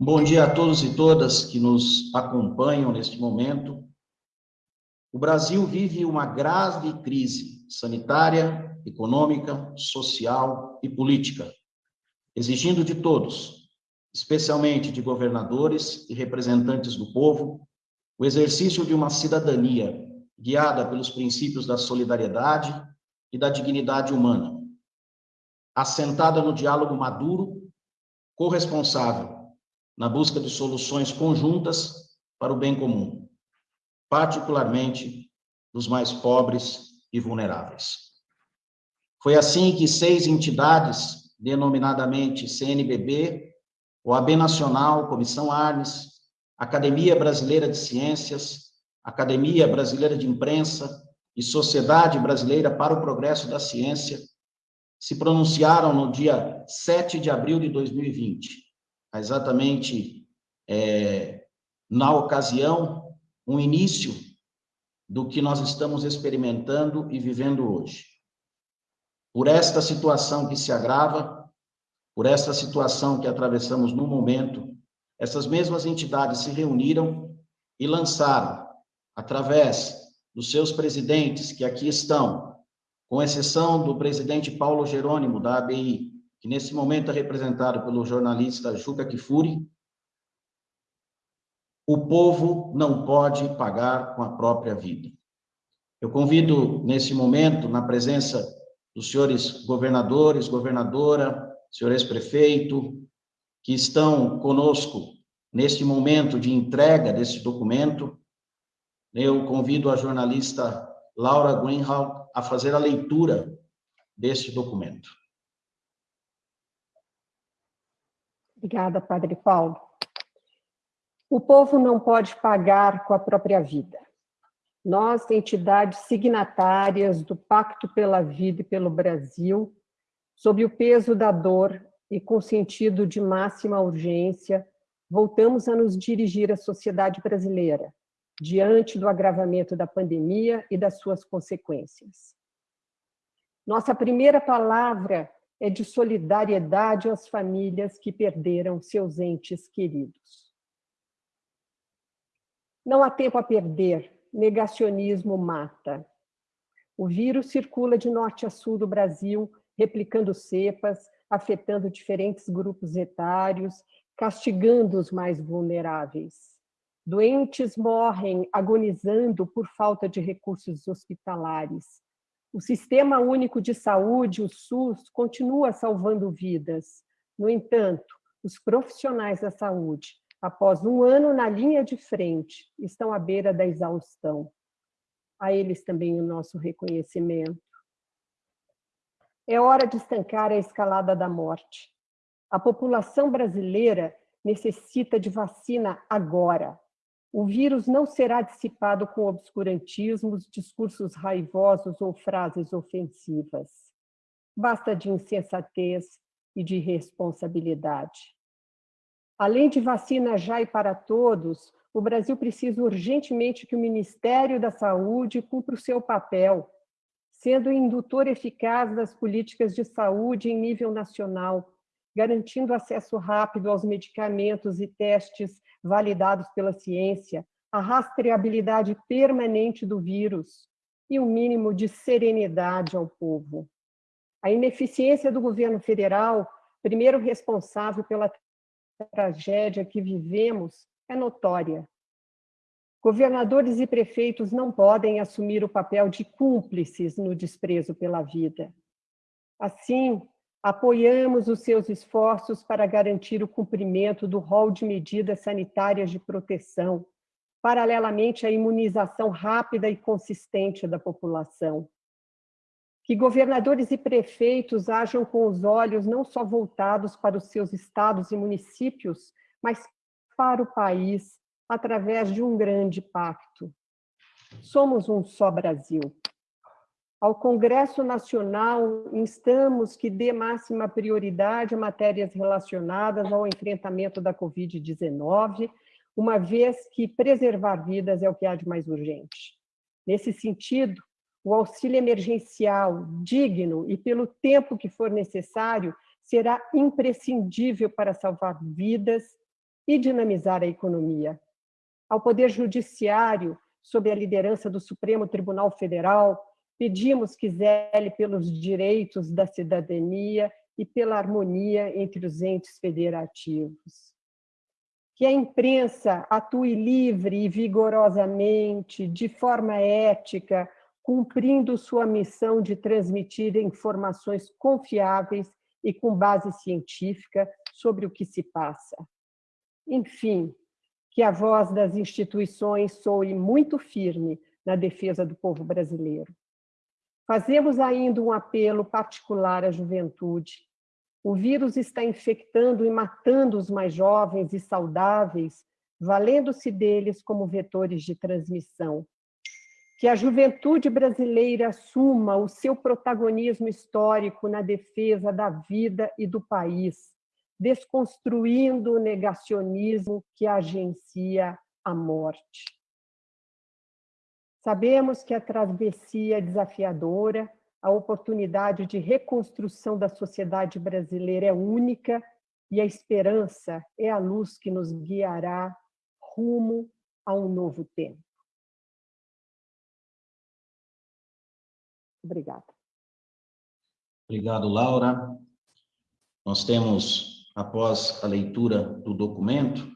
Bom dia a todos e todas que nos acompanham neste momento. O Brasil vive uma grave crise sanitária, econômica, social e política, exigindo de todos, especialmente de governadores e representantes do povo, o exercício de uma cidadania guiada pelos princípios da solidariedade e da dignidade humana, assentada no diálogo maduro, corresponsável, na busca de soluções conjuntas para o bem comum, particularmente dos mais pobres e vulneráveis. Foi assim que seis entidades, denominadamente CNBB, OAB Nacional, Comissão Arnes, Academia Brasileira de Ciências, Academia Brasileira de Imprensa e Sociedade Brasileira para o Progresso da Ciência, se pronunciaram no dia 7 de abril de 2020, exatamente é, na ocasião, um início do que nós estamos experimentando e vivendo hoje. Por esta situação que se agrava, por esta situação que atravessamos no momento, essas mesmas entidades se reuniram e lançaram, através dos seus presidentes, que aqui estão, com exceção do presidente Paulo Jerônimo, da ABI, que nesse momento é representado pelo jornalista Juca Kifuri, o povo não pode pagar com a própria vida. Eu convido, nesse momento, na presença dos senhores governadores, governadora, senhores prefeito, que estão conosco neste momento de entrega desse documento, eu convido a jornalista Laura Greenhalgh a fazer a leitura deste documento. Obrigada, Padre Paulo. O povo não pode pagar com a própria vida. Nós, entidades signatárias do Pacto pela Vida e pelo Brasil, sob o peso da dor e com sentido de máxima urgência, voltamos a nos dirigir à sociedade brasileira, diante do agravamento da pandemia e das suas consequências. Nossa primeira palavra é de solidariedade às famílias que perderam seus entes queridos. Não há tempo a perder, negacionismo mata. O vírus circula de norte a sul do Brasil, replicando cepas, afetando diferentes grupos etários, castigando os mais vulneráveis. Doentes morrem agonizando por falta de recursos hospitalares. O Sistema Único de Saúde, o SUS, continua salvando vidas. No entanto, os profissionais da saúde, após um ano na linha de frente, estão à beira da exaustão. A eles também o nosso reconhecimento. É hora de estancar a escalada da morte. A população brasileira necessita de vacina agora. O vírus não será dissipado com obscurantismos, discursos raivosos ou frases ofensivas. Basta de insensatez e de irresponsabilidade. Além de vacina já e para todos, o Brasil precisa urgentemente que o Ministério da Saúde cumpra o seu papel sendo indutor eficaz das políticas de saúde em nível nacional, garantindo acesso rápido aos medicamentos e testes validados pela ciência, a rastreabilidade permanente do vírus e um mínimo de serenidade ao povo. A ineficiência do governo federal, primeiro responsável pela tragédia que vivemos, é notória. Governadores e prefeitos não podem assumir o papel de cúmplices no desprezo pela vida. Assim, apoiamos os seus esforços para garantir o cumprimento do rol de medidas sanitárias de proteção, paralelamente à imunização rápida e consistente da população. Que governadores e prefeitos ajam com os olhos não só voltados para os seus estados e municípios, mas para o país, através de um grande pacto. Somos um só Brasil. Ao Congresso Nacional, instamos que dê máxima prioridade a matérias relacionadas ao enfrentamento da Covid-19, uma vez que preservar vidas é o que há de mais urgente. Nesse sentido, o auxílio emergencial digno e pelo tempo que for necessário será imprescindível para salvar vidas e dinamizar a economia. Ao Poder Judiciário, sob a liderança do Supremo Tribunal Federal, pedimos que zele pelos direitos da cidadania e pela harmonia entre os entes federativos. Que a imprensa atue livre e vigorosamente, de forma ética, cumprindo sua missão de transmitir informações confiáveis e com base científica sobre o que se passa. Enfim, que a voz das instituições soe muito firme na defesa do povo brasileiro. Fazemos ainda um apelo particular à juventude. O vírus está infectando e matando os mais jovens e saudáveis, valendo-se deles como vetores de transmissão. Que a juventude brasileira assuma o seu protagonismo histórico na defesa da vida e do país, desconstruindo o negacionismo que agencia a morte. Sabemos que a travessia é desafiadora, a oportunidade de reconstrução da sociedade brasileira é única e a esperança é a luz que nos guiará rumo a um novo tempo. Obrigada. Obrigado, Laura. Nós temos, após a leitura do documento,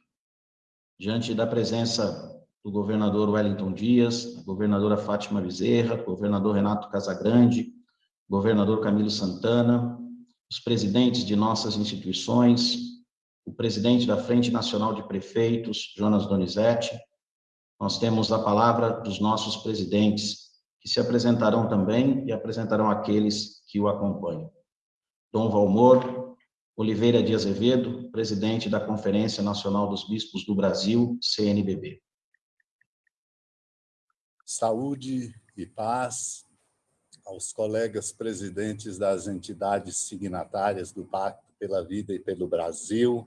diante da presença do governador Wellington Dias, governadora Fátima Bezerra, governador Renato Casagrande, governador Camilo Santana, os presidentes de nossas instituições, o presidente da Frente Nacional de Prefeitos, Jonas Donizete. Nós temos a palavra dos nossos presidentes, que se apresentarão também e apresentarão aqueles que o acompanham. Dom Valmor Oliveira de Azevedo, presidente da Conferência Nacional dos Bispos do Brasil, CNBB saúde e paz aos colegas presidentes das entidades signatárias do Pacto pela Vida e pelo Brasil,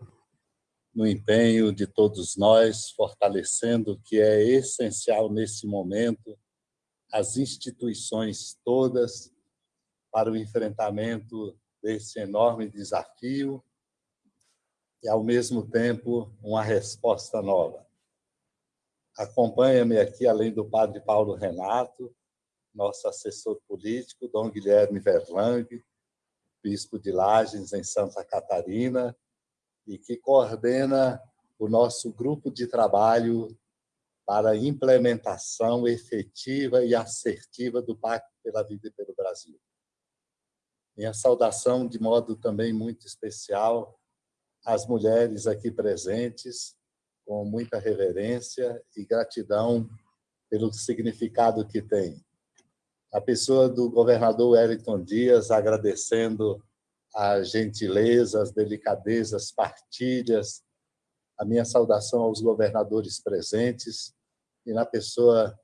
no empenho de todos nós, fortalecendo que é essencial nesse momento as instituições todas para o enfrentamento desse enorme desafio e, ao mesmo tempo, uma resposta nova. Acompanha-me aqui, além do padre Paulo Renato, nosso assessor político, Dom Guilherme Verlang, bispo de Lages, em Santa Catarina, e que coordena o nosso grupo de trabalho para a implementação efetiva e assertiva do Pacto pela Vida e pelo Brasil. Minha saudação, de modo também muito especial, às mulheres aqui presentes, com muita reverência e gratidão pelo significado que tem. A pessoa do governador Wellington Dias agradecendo a gentileza, as delicadezas, partilhas, a minha saudação aos governadores presentes e na pessoa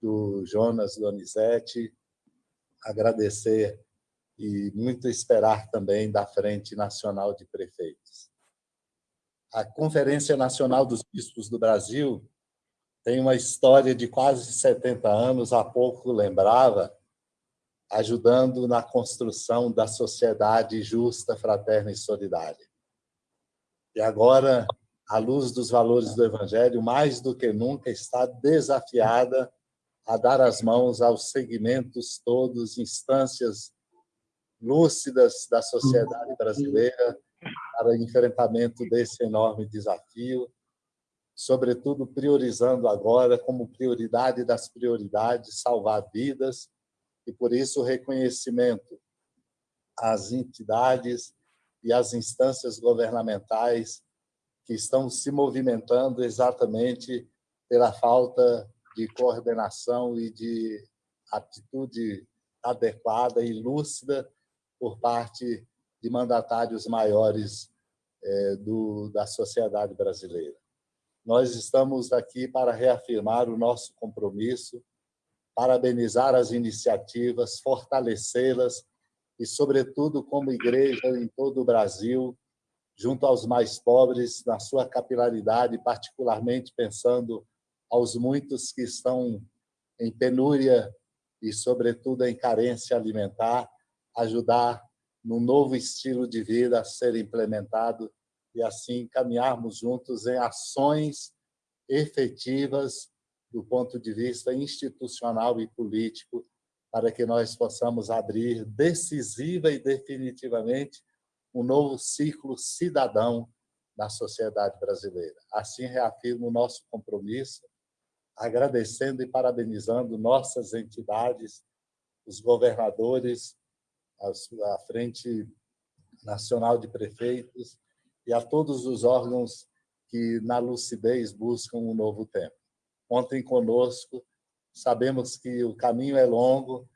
do Jonas Donizete, agradecer e muito esperar também da Frente Nacional de Prefeitos a Conferência Nacional dos Bispos do Brasil tem uma história de quase 70 anos, há pouco lembrava, ajudando na construção da sociedade justa, fraterna e solidária. E agora, à luz dos valores do Evangelho, mais do que nunca está desafiada a dar as mãos aos segmentos todos, instâncias lúcidas da sociedade brasileira, para o enfrentamento desse enorme desafio, sobretudo priorizando agora como prioridade das prioridades salvar vidas e por isso o reconhecimento às entidades e às instâncias governamentais que estão se movimentando exatamente pela falta de coordenação e de atitude adequada e lúcida por parte de mandatários maiores é, do, da sociedade brasileira. Nós estamos aqui para reafirmar o nosso compromisso, parabenizar as iniciativas, fortalecê-las e, sobretudo, como igreja em todo o Brasil, junto aos mais pobres, na sua capilaridade, particularmente pensando aos muitos que estão em penúria e, sobretudo, em carência alimentar, ajudar num novo estilo de vida a ser implementado e, assim, caminharmos juntos em ações efetivas do ponto de vista institucional e político para que nós possamos abrir decisiva e definitivamente um novo ciclo cidadão na sociedade brasileira. Assim, reafirmo o nosso compromisso, agradecendo e parabenizando nossas entidades, os governadores, a Frente Nacional de Prefeitos e a todos os órgãos que, na lucidez, buscam um novo tempo. Contem conosco, sabemos que o caminho é longo,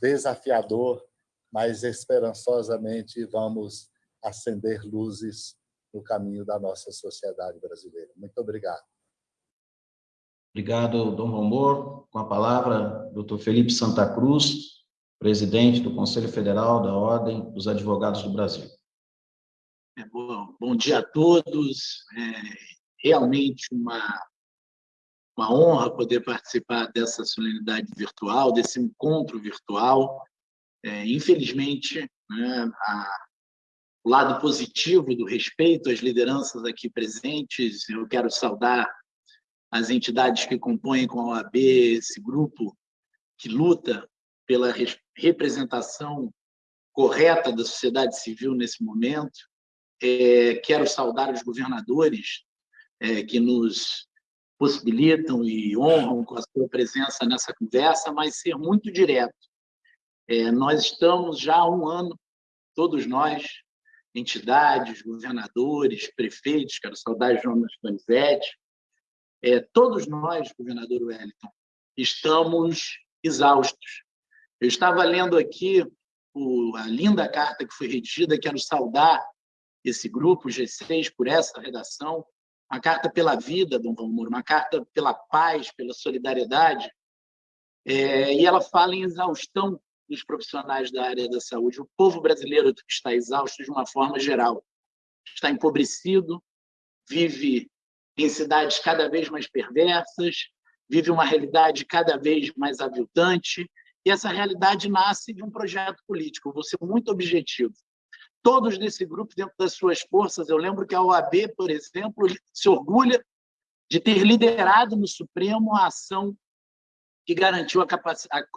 desafiador, mas esperançosamente vamos acender luzes no caminho da nossa sociedade brasileira. Muito obrigado. Obrigado, Dom Romor. Com a palavra, doutor Felipe Santa Cruz, presidente do Conselho Federal da Ordem dos Advogados do Brasil. É, bom, bom dia a todos. É realmente uma, uma honra poder participar dessa solenidade virtual, desse encontro virtual. É, infelizmente, né, a, o lado positivo do respeito às lideranças aqui presentes. Eu quero saudar as entidades que compõem com a OAB esse grupo que luta pela representação correta da sociedade civil nesse momento. É, quero saudar os governadores é, que nos possibilitam e honram com a sua presença nessa conversa, mas ser muito direto. É, nós estamos já há um ano, todos nós, entidades, governadores, prefeitos, quero saudar Jonas Donizete, é, todos nós, governador Wellington, estamos exaustos. Eu estava lendo aqui o, a linda carta que foi redigida, quero saudar esse grupo, G6, por essa redação, uma carta pela vida, Dom Valmor, uma carta pela paz, pela solidariedade, é, e ela fala em exaustão dos profissionais da área da saúde. O povo brasileiro está exausto de uma forma geral. Está empobrecido, vive em cidades cada vez mais perversas, vive uma realidade cada vez mais aviltante, e essa realidade nasce de um projeto político. vou ser muito objetivo. Todos desse grupo, dentro das suas forças, eu lembro que a OAB, por exemplo, se orgulha de ter liderado no Supremo a ação que garantiu a,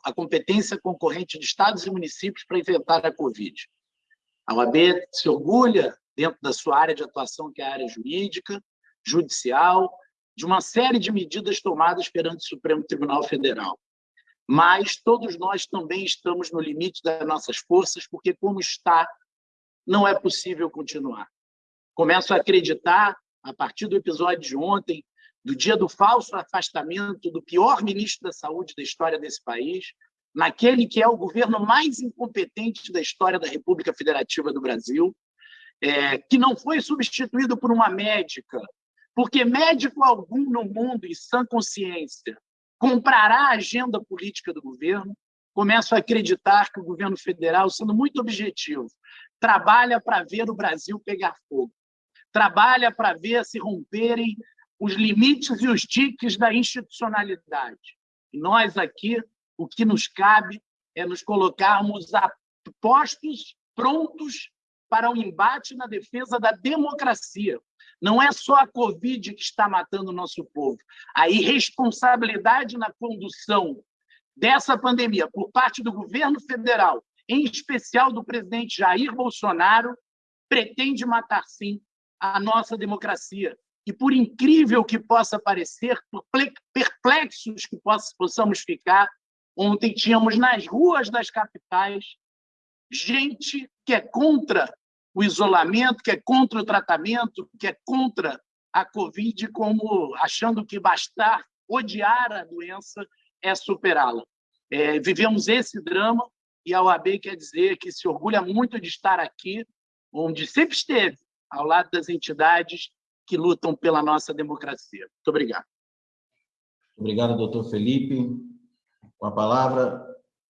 a, competência concorrente de estados e municípios para enfrentar a Covid. A OAB se orgulha, dentro da sua área de atuação, que é a área jurídica, judicial, de uma série de medidas tomadas perante o Supremo Tribunal Federal. Mas todos nós também estamos no limite das nossas forças, porque, como está, não é possível continuar. Começo a acreditar, a partir do episódio de ontem, do dia do falso afastamento do pior ministro da Saúde da história desse país, naquele que é o governo mais incompetente da história da República Federativa do Brasil, é, que não foi substituído por uma médica, porque médico algum no mundo, em sã consciência, comprará a agenda política do governo, começo a acreditar que o governo federal, sendo muito objetivo, trabalha para ver o Brasil pegar fogo, trabalha para ver se romperem os limites e os tiques da institucionalidade. E nós aqui, o que nos cabe é nos colocarmos a postos, prontos para o embate na defesa da democracia. Não é só a Covid que está matando o nosso povo. A irresponsabilidade na condução dessa pandemia por parte do governo federal, em especial do presidente Jair Bolsonaro, pretende matar, sim, a nossa democracia. E por incrível que possa parecer, por perplexos que possamos ficar, ontem tínhamos nas ruas das capitais gente que é contra o isolamento, que é contra o tratamento, que é contra a Covid, como achando que bastar odiar a doença é superá-la. É, vivemos esse drama e a OAB quer dizer que se orgulha muito de estar aqui, onde sempre esteve, ao lado das entidades que lutam pela nossa democracia. Muito obrigado. Obrigado, doutor Felipe. Com a palavra,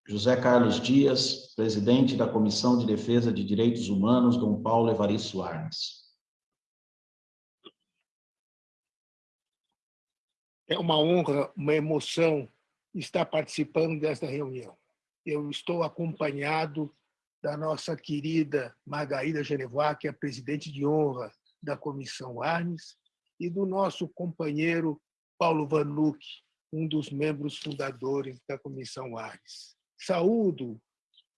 José Carlos Dias, presidente da Comissão de Defesa de Direitos Humanos, Dom Paulo Evaristo Arnes. É uma honra, uma emoção estar participando desta reunião. Eu estou acompanhado da nossa querida Margarida Genevoá, que é presidente de honra da Comissão Arnes, e do nosso companheiro Paulo Vanucci, um dos membros fundadores da Comissão Arnes. Saúdo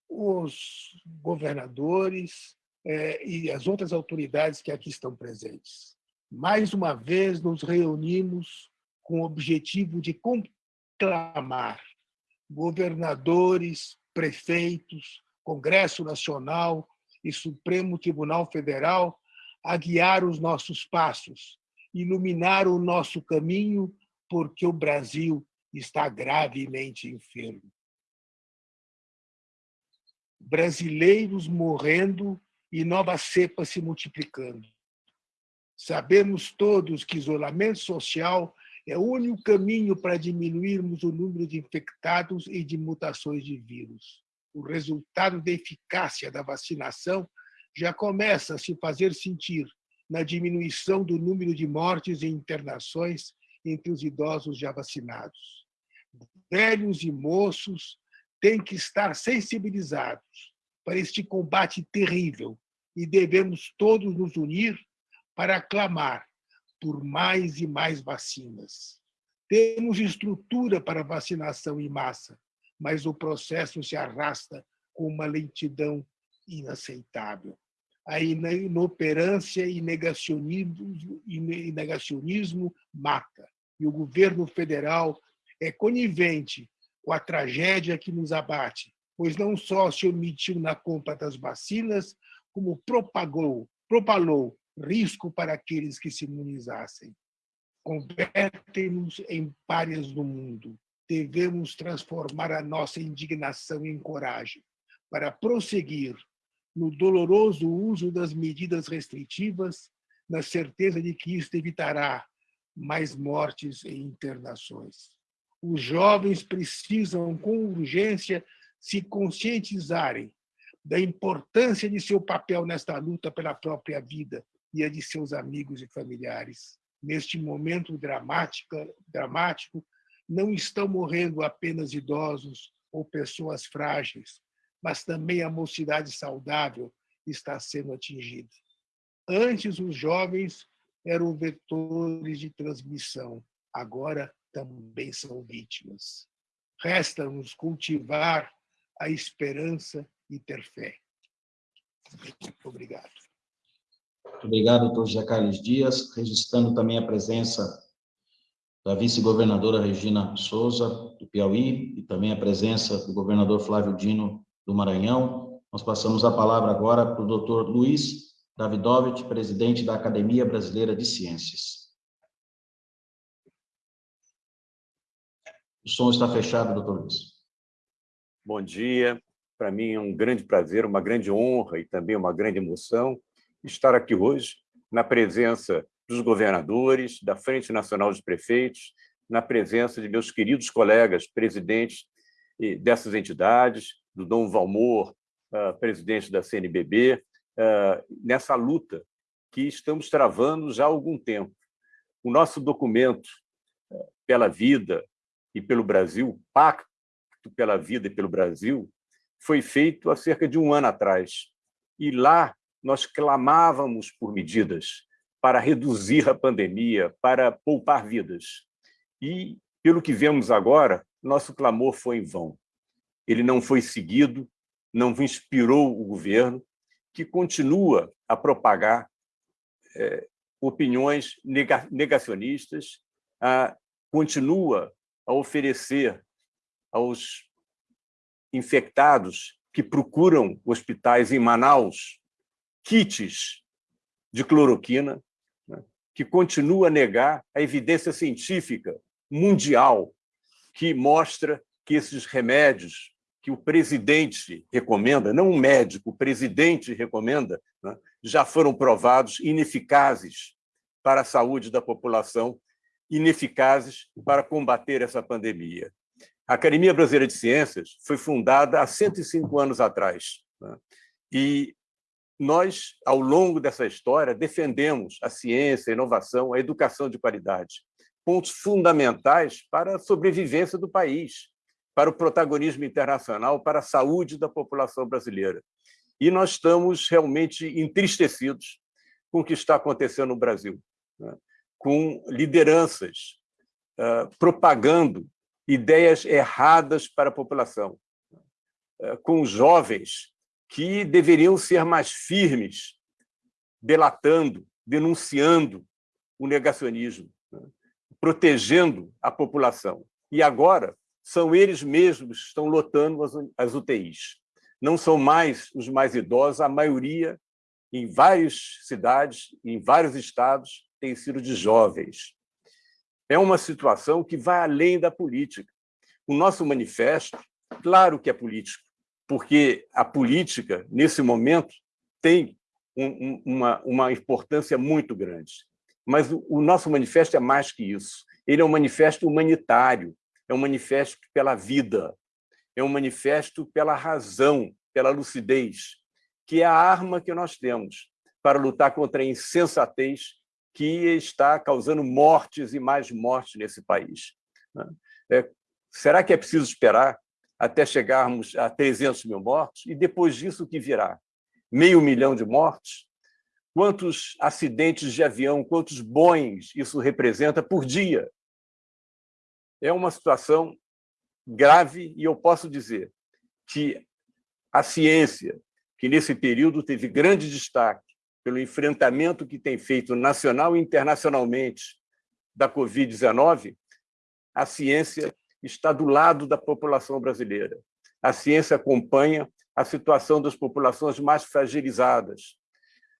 os governadores eh, e as outras autoridades que aqui estão presentes. Mais uma vez nos reunimos com o objetivo de conclamar governadores, prefeitos, Congresso Nacional e Supremo Tribunal Federal a guiar os nossos passos, iluminar o nosso caminho, porque o Brasil está gravemente enfermo. Brasileiros morrendo e novas cepas se multiplicando. Sabemos todos que isolamento social é o único caminho para diminuirmos o número de infectados e de mutações de vírus. O resultado da eficácia da vacinação já começa a se fazer sentir na diminuição do número de mortes e internações entre os idosos já vacinados. Velhos e moços têm que estar sensibilizados para este combate terrível e devemos todos nos unir para clamar por mais e mais vacinas. Temos estrutura para vacinação em massa, mas o processo se arrasta com uma lentidão inaceitável. A inoperância e negacionismo, e negacionismo mata. E o governo federal é conivente com a tragédia que nos abate, pois não só se omitiu na compra das vacinas, como propagou, propalou risco para aqueles que se imunizassem. Convertem-nos em párias do mundo. Devemos transformar a nossa indignação em coragem para prosseguir no doloroso uso das medidas restritivas, na certeza de que isto evitará mais mortes e internações. Os jovens precisam, com urgência, se conscientizarem da importância de seu papel nesta luta pela própria vida e a de seus amigos e familiares. Neste momento dramático, dramático não estão morrendo apenas idosos ou pessoas frágeis, mas também a mocidade saudável está sendo atingida. Antes, os jovens eram vetores de transmissão, agora também são vítimas. Resta-nos cultivar a esperança e ter fé. Obrigado. Muito obrigado, doutor José Carlos Dias, registrando também a presença da vice-governadora Regina Souza, do Piauí, e também a presença do governador Flávio Dino, do Maranhão. Nós passamos a palavra agora para o doutor Luiz Davidovich, presidente da Academia Brasileira de Ciências. O som está fechado, doutor Luiz. Bom dia. Para mim é um grande prazer, uma grande honra e também uma grande emoção estar aqui hoje na presença dos governadores, da Frente Nacional dos Prefeitos, na presença de meus queridos colegas presidentes dessas entidades, do Dom Valmor, uh, presidente da CNBB, ah, nessa luta que estamos travando já há algum tempo. O nosso documento uh, pela vida e pelo Brasil, Pacto pela Vida e pelo Brasil, foi feito há cerca de um ano atrás. E lá nós clamávamos por medidas para reduzir a pandemia, para poupar vidas. E, pelo que vemos agora, nosso clamor foi em vão ele não foi seguido, não inspirou o governo, que continua a propagar é, opiniões negacionistas, a, continua a oferecer aos infectados que procuram hospitais em Manaus kits de cloroquina, né, que continua a negar a evidência científica mundial que mostra que esses remédios que o presidente recomenda, não um médico, o presidente recomenda, né, já foram provados ineficazes para a saúde da população, ineficazes para combater essa pandemia. A Academia Brasileira de Ciências foi fundada há 105 anos atrás. Né, e nós, ao longo dessa história, defendemos a ciência, a inovação, a educação de qualidade. pontos fundamentais para a sobrevivência do país, para o protagonismo internacional, para a saúde da população brasileira. E nós estamos realmente entristecidos com o que está acontecendo no Brasil, né? Com lideranças uh, propagando ideias erradas para a população, uh, com jovens que deveriam ser mais firmes, delatando, denunciando o negacionismo, né? protegendo a população. E agora são eles mesmos que estão lotando as UTIs. Não são mais os mais idosos, a maioria, em várias cidades, em vários estados, tem sido de jovens. É uma situação que vai além da política. O nosso manifesto, claro que é político, porque a política, nesse momento, tem um, uma, uma importância muito grande. Mas o, o nosso manifesto é mais que isso. Ele é um manifesto humanitário, é um manifesto pela vida, é um manifesto pela razão, pela lucidez, que é a arma que nós temos para lutar contra a insensatez que está causando mortes e mais mortes nesse país. Né? É, será que é preciso esperar até chegarmos a 300 mil mortos? E depois disso, o que virá? Meio milhão de mortes? Quantos acidentes de avião, quantos Boeings isso representa por dia? é uma situação grave e eu posso dizer que a ciência, que nesse período teve grande destaque pelo enfrentamento que tem feito nacional e internacionalmente da Covid-19, a ciência está do lado da população brasileira. A ciência acompanha a situação das populações mais fragilizadas,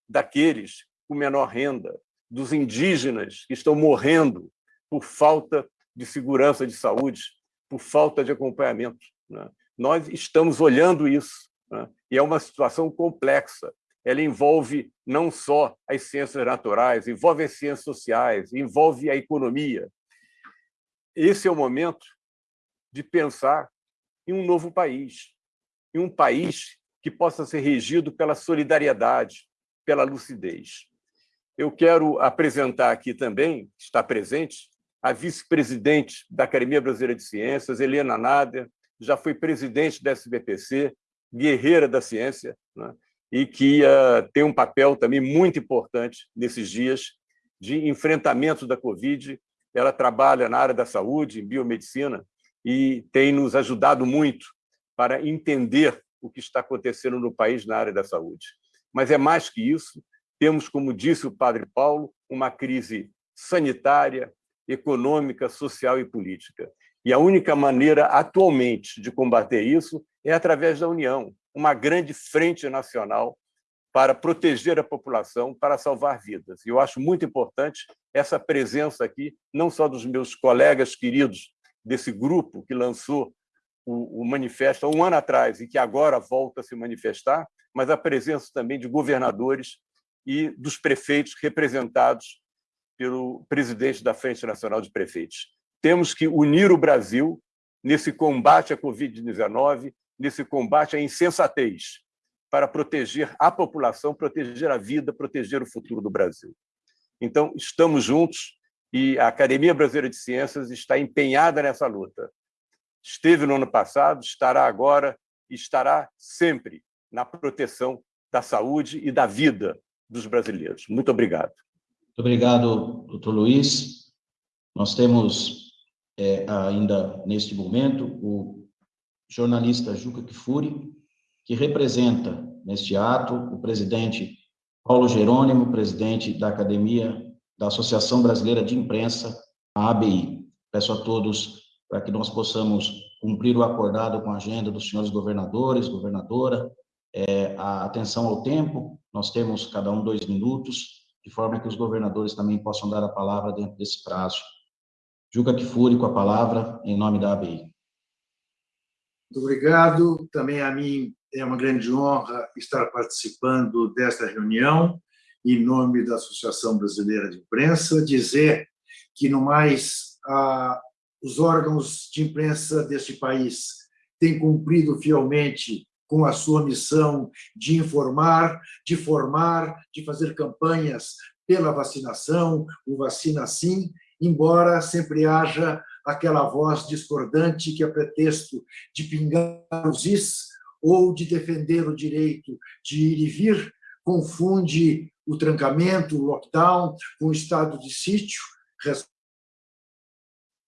daqueles com menor renda, dos indígenas que estão morrendo por falta de segurança de saúde por falta de acompanhamento. Né? Nós estamos olhando isso, né? e é uma situação complexa. Ela envolve não só as ciências naturais, envolve as ciências sociais, envolve a economia. Esse é o momento de pensar em um novo país, em um país que possa ser regido pela solidariedade, pela lucidez. Eu quero apresentar aqui também, está presente, a vice-presidente da Academia Brasileira de Ciências, Helena Nader, já foi presidente da SBPC, guerreira da ciência, né? E que uh, tem um papel também muito importante nesses dias de enfrentamento da Covid. Ela trabalha na área da saúde, em biomedicina, e tem nos ajudado muito para entender o que está acontecendo no país na área da saúde. Mas é mais que isso, temos, como disse o padre Paulo, uma crise sanitária, econômica, social e política. E a única maneira, atualmente, de combater isso é através da união, uma grande frente nacional para proteger a população, para salvar vidas. E eu acho muito importante essa presença aqui, não só dos meus colegas queridos desse grupo que lançou o, manifesto há um ano atrás e que agora volta a se manifestar, mas a presença também de governadores e dos prefeitos representados pelo presidente da Frente Nacional de Prefeitos. Temos que unir o Brasil nesse combate à Covid-19, nesse combate à insensatez, para proteger a população, proteger a vida, proteger o futuro do Brasil. Então, estamos juntos e a Academia Brasileira de Ciências está empenhada nessa luta. Esteve no ano passado, estará agora e estará sempre na proteção da saúde e da vida dos brasileiros. Muito obrigado. Muito obrigado, doutor Luiz. Nós temos é, ainda, neste momento, o jornalista Juca Kifuri, que representa, neste ato, o presidente Paulo Jerônimo, presidente da Academia da Associação Brasileira de Imprensa, a ABI. Peço a todos para que nós possamos cumprir o acordado com a agenda dos senhores governadores, governadora, é, a atenção ao tempo, nós temos cada um dois minutos, de forma que os governadores também possam dar a palavra dentro desse prazo. Juca Kifuri com a palavra, em nome da ABI. Muito obrigado. Também a mim é uma grande honra estar participando desta reunião, em nome da Associação Brasileira de Imprensa, dizer que, no mais, os órgãos de imprensa deste país têm cumprido fielmente com a sua missão de informar, de formar, de fazer campanhas pela vacinação, o Vacina Sim, embora sempre haja aquela voz discordante que, a pretexto de pingar os is ou de defender o direito de ir e vir, confunde o trancamento, o lockdown, com o estado de sítio,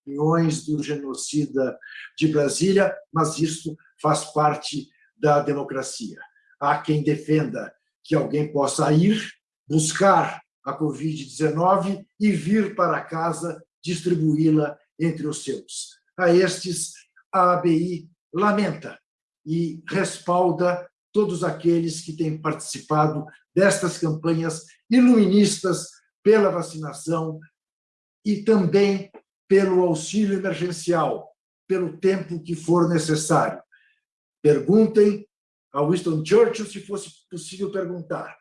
opiniões do genocida de Brasília, mas isso faz parte da democracia. Há quem defenda que alguém possa ir buscar a Covid-19 e vir para casa distribuí-la entre os seus. A estes, a ABI lamenta e respalda todos aqueles que têm participado destas campanhas iluministas pela vacinação e também pelo auxílio emergencial, pelo tempo que for necessário. Perguntem a Winston Churchill, se fosse possível perguntar,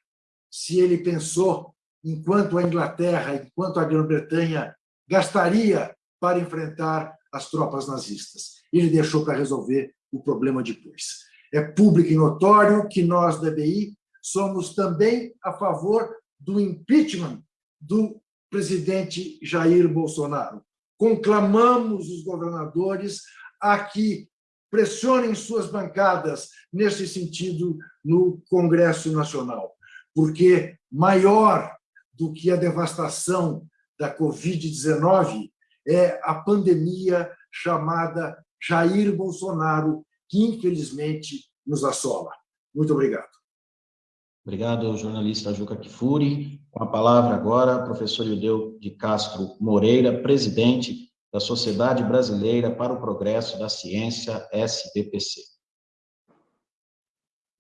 se ele pensou, enquanto a Inglaterra, enquanto a Grã-Bretanha gastaria para enfrentar as tropas nazistas. Ele deixou para resolver o problema depois. É público e notório que nós, da EBI, somos também a favor do impeachment do presidente Jair Bolsonaro. Conclamamos os governadores a que pressionem suas bancadas nesse sentido no Congresso Nacional, porque maior do que a devastação da Covid-19 é a pandemia chamada Jair Bolsonaro, que infelizmente nos assola. Muito obrigado. Obrigado, jornalista Juca Kifuri. Com a palavra agora, professor Ildeu de Castro Moreira, presidente da Sociedade Brasileira para o Progresso da Ciência, SBPC.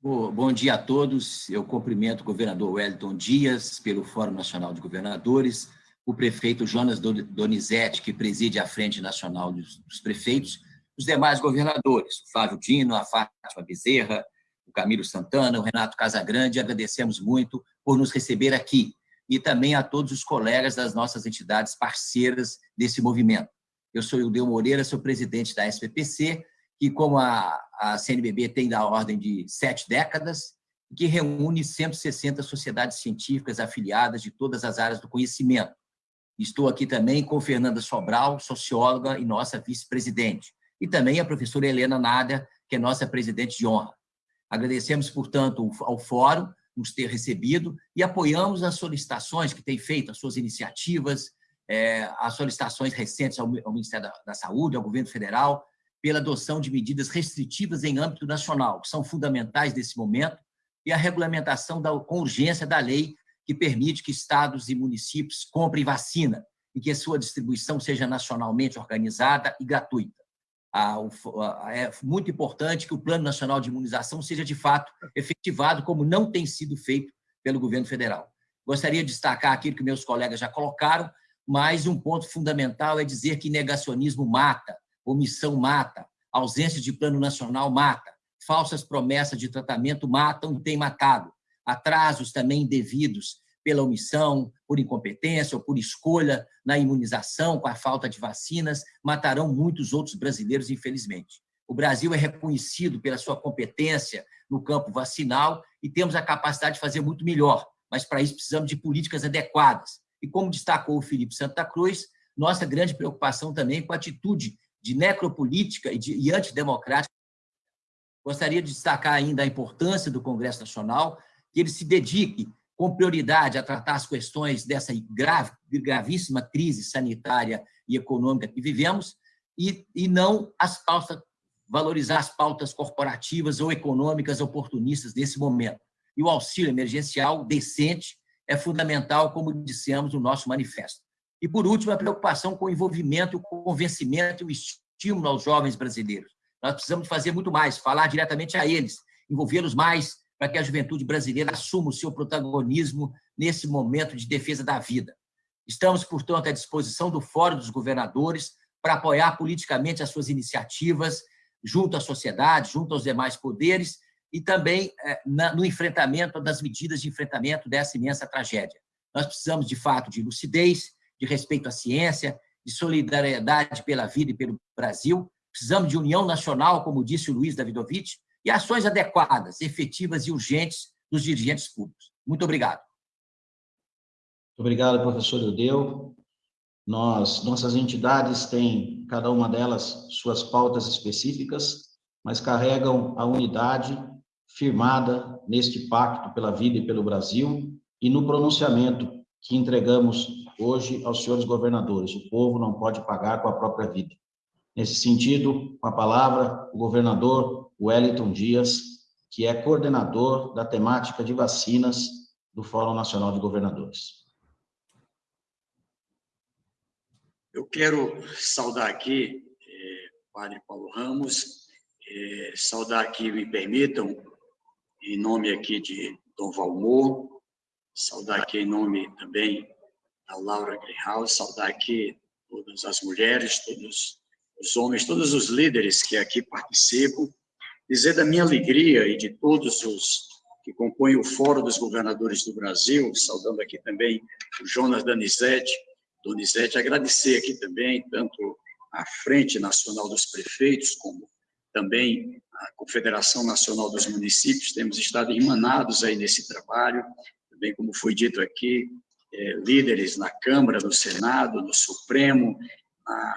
Bom dia a todos. Eu cumprimento o governador Wellington Dias pelo Fórum Nacional de Governadores, o prefeito Jonas Donizete, que preside a Frente Nacional dos, Prefeitos, os demais governadores, o Flávio Dino, a Fátima Bezerra, o Camilo Santana, o Renato Casagrande, agradecemos muito por nos receber aqui, e também a todos os colegas das nossas entidades parceiras desse movimento. Eu sou Ildeu Moreira, sou presidente da SPPC, que, como a, a CNBB tem da ordem de sete décadas, que reúne 160 sociedades científicas afiliadas de todas as áreas do conhecimento, Estou aqui também com Fernanda Sobral, socióloga e nossa vice-presidente. E também a professora Helena Nada, que é nossa presidente de honra. Agradecemos, portanto, ao Fórum nos ter recebido e apoiamos as solicitações que tem feito, as suas iniciativas, é, as solicitações recentes ao, Ministério da, da Saúde, ao Governo Federal, pela adoção de medidas restritivas em âmbito nacional, que são fundamentais nesse momento, e a regulamentação da, com urgência da lei que permite que estados e municípios comprem vacina e que a sua distribuição seja nacionalmente organizada e gratuita. É muito importante que o Plano Nacional de Imunização seja, de fato, efetivado, como não tem sido feito pelo governo federal. Gostaria de destacar aquilo que meus colegas já colocaram, mas um ponto fundamental é dizer que negacionismo mata, omissão mata, ausência de plano nacional mata, falsas promessas de tratamento matam e têm matado atrasos também indevidos pela omissão, por incompetência ou por escolha na imunização, com a falta de vacinas, matarão muitos outros brasileiros, infelizmente. O Brasil é reconhecido pela sua competência no campo vacinal e temos a capacidade de fazer muito melhor, mas para isso precisamos de políticas adequadas. E como destacou o Felipe Santa Cruz, nossa grande preocupação também com a atitude de necropolítica e, de, e antidemocrática. Gostaria de destacar ainda a importância do Congresso Nacional, que ele se dedique com prioridade a tratar as questões dessa grave, gravíssima crise sanitária e econômica que vivemos e, e não as pautas, valorizar as pautas corporativas ou econômicas oportunistas desse momento. E o auxílio emergencial decente é fundamental, como dissemos no nosso manifesto. E, por último, a preocupação com o envolvimento, o convencimento e o estímulo aos jovens brasileiros. Nós precisamos fazer muito mais, falar diretamente a eles, envolvê-los mais para que a juventude brasileira assuma o seu protagonismo nesse momento de defesa da vida. Estamos, portanto, à disposição do Fórum dos Governadores para apoiar politicamente as suas iniciativas junto à sociedade, junto aos demais poderes e também eh, no enfrentamento das medidas de enfrentamento dessa imensa tragédia. Nós precisamos, de fato, de lucidez, de respeito à ciência, de solidariedade pela vida e pelo Brasil. Precisamos de união nacional, como disse o Luiz Davidovich, e ações adequadas, efetivas e urgentes dos dirigentes públicos. Muito obrigado. Obrigado, professor Eudeu. Nós, nossas entidades têm, cada uma delas, suas pautas específicas, mas carregam a unidade firmada neste pacto pela vida e pelo Brasil e no pronunciamento que entregamos hoje aos senhores governadores. O povo não pode pagar com a própria vida. Nesse sentido, com a palavra, o governador Wellington Dias, que é coordenador da temática de vacinas do Fórum Nacional de Governadores. Eu quero saudar aqui, eh, Padre Paulo Ramos, eh, saudar aqui, me permitam, em nome aqui de Dom Valmor, saudar aqui em nome também da Laura Greenhouse, saudar aqui todas as mulheres, todos os homens, todos os líderes que aqui participam, dizer da minha alegria e de todos os que compõem o Fórum dos Governadores do Brasil, saudando aqui também o Jonas Danizete, Donizete, agradecer aqui também tanto a Frente Nacional dos Prefeitos, como também a Confederação Nacional dos Municípios, temos estado irmanados aí nesse trabalho, também como foi dito aqui, é, líderes na Câmara, no Senado, no Supremo,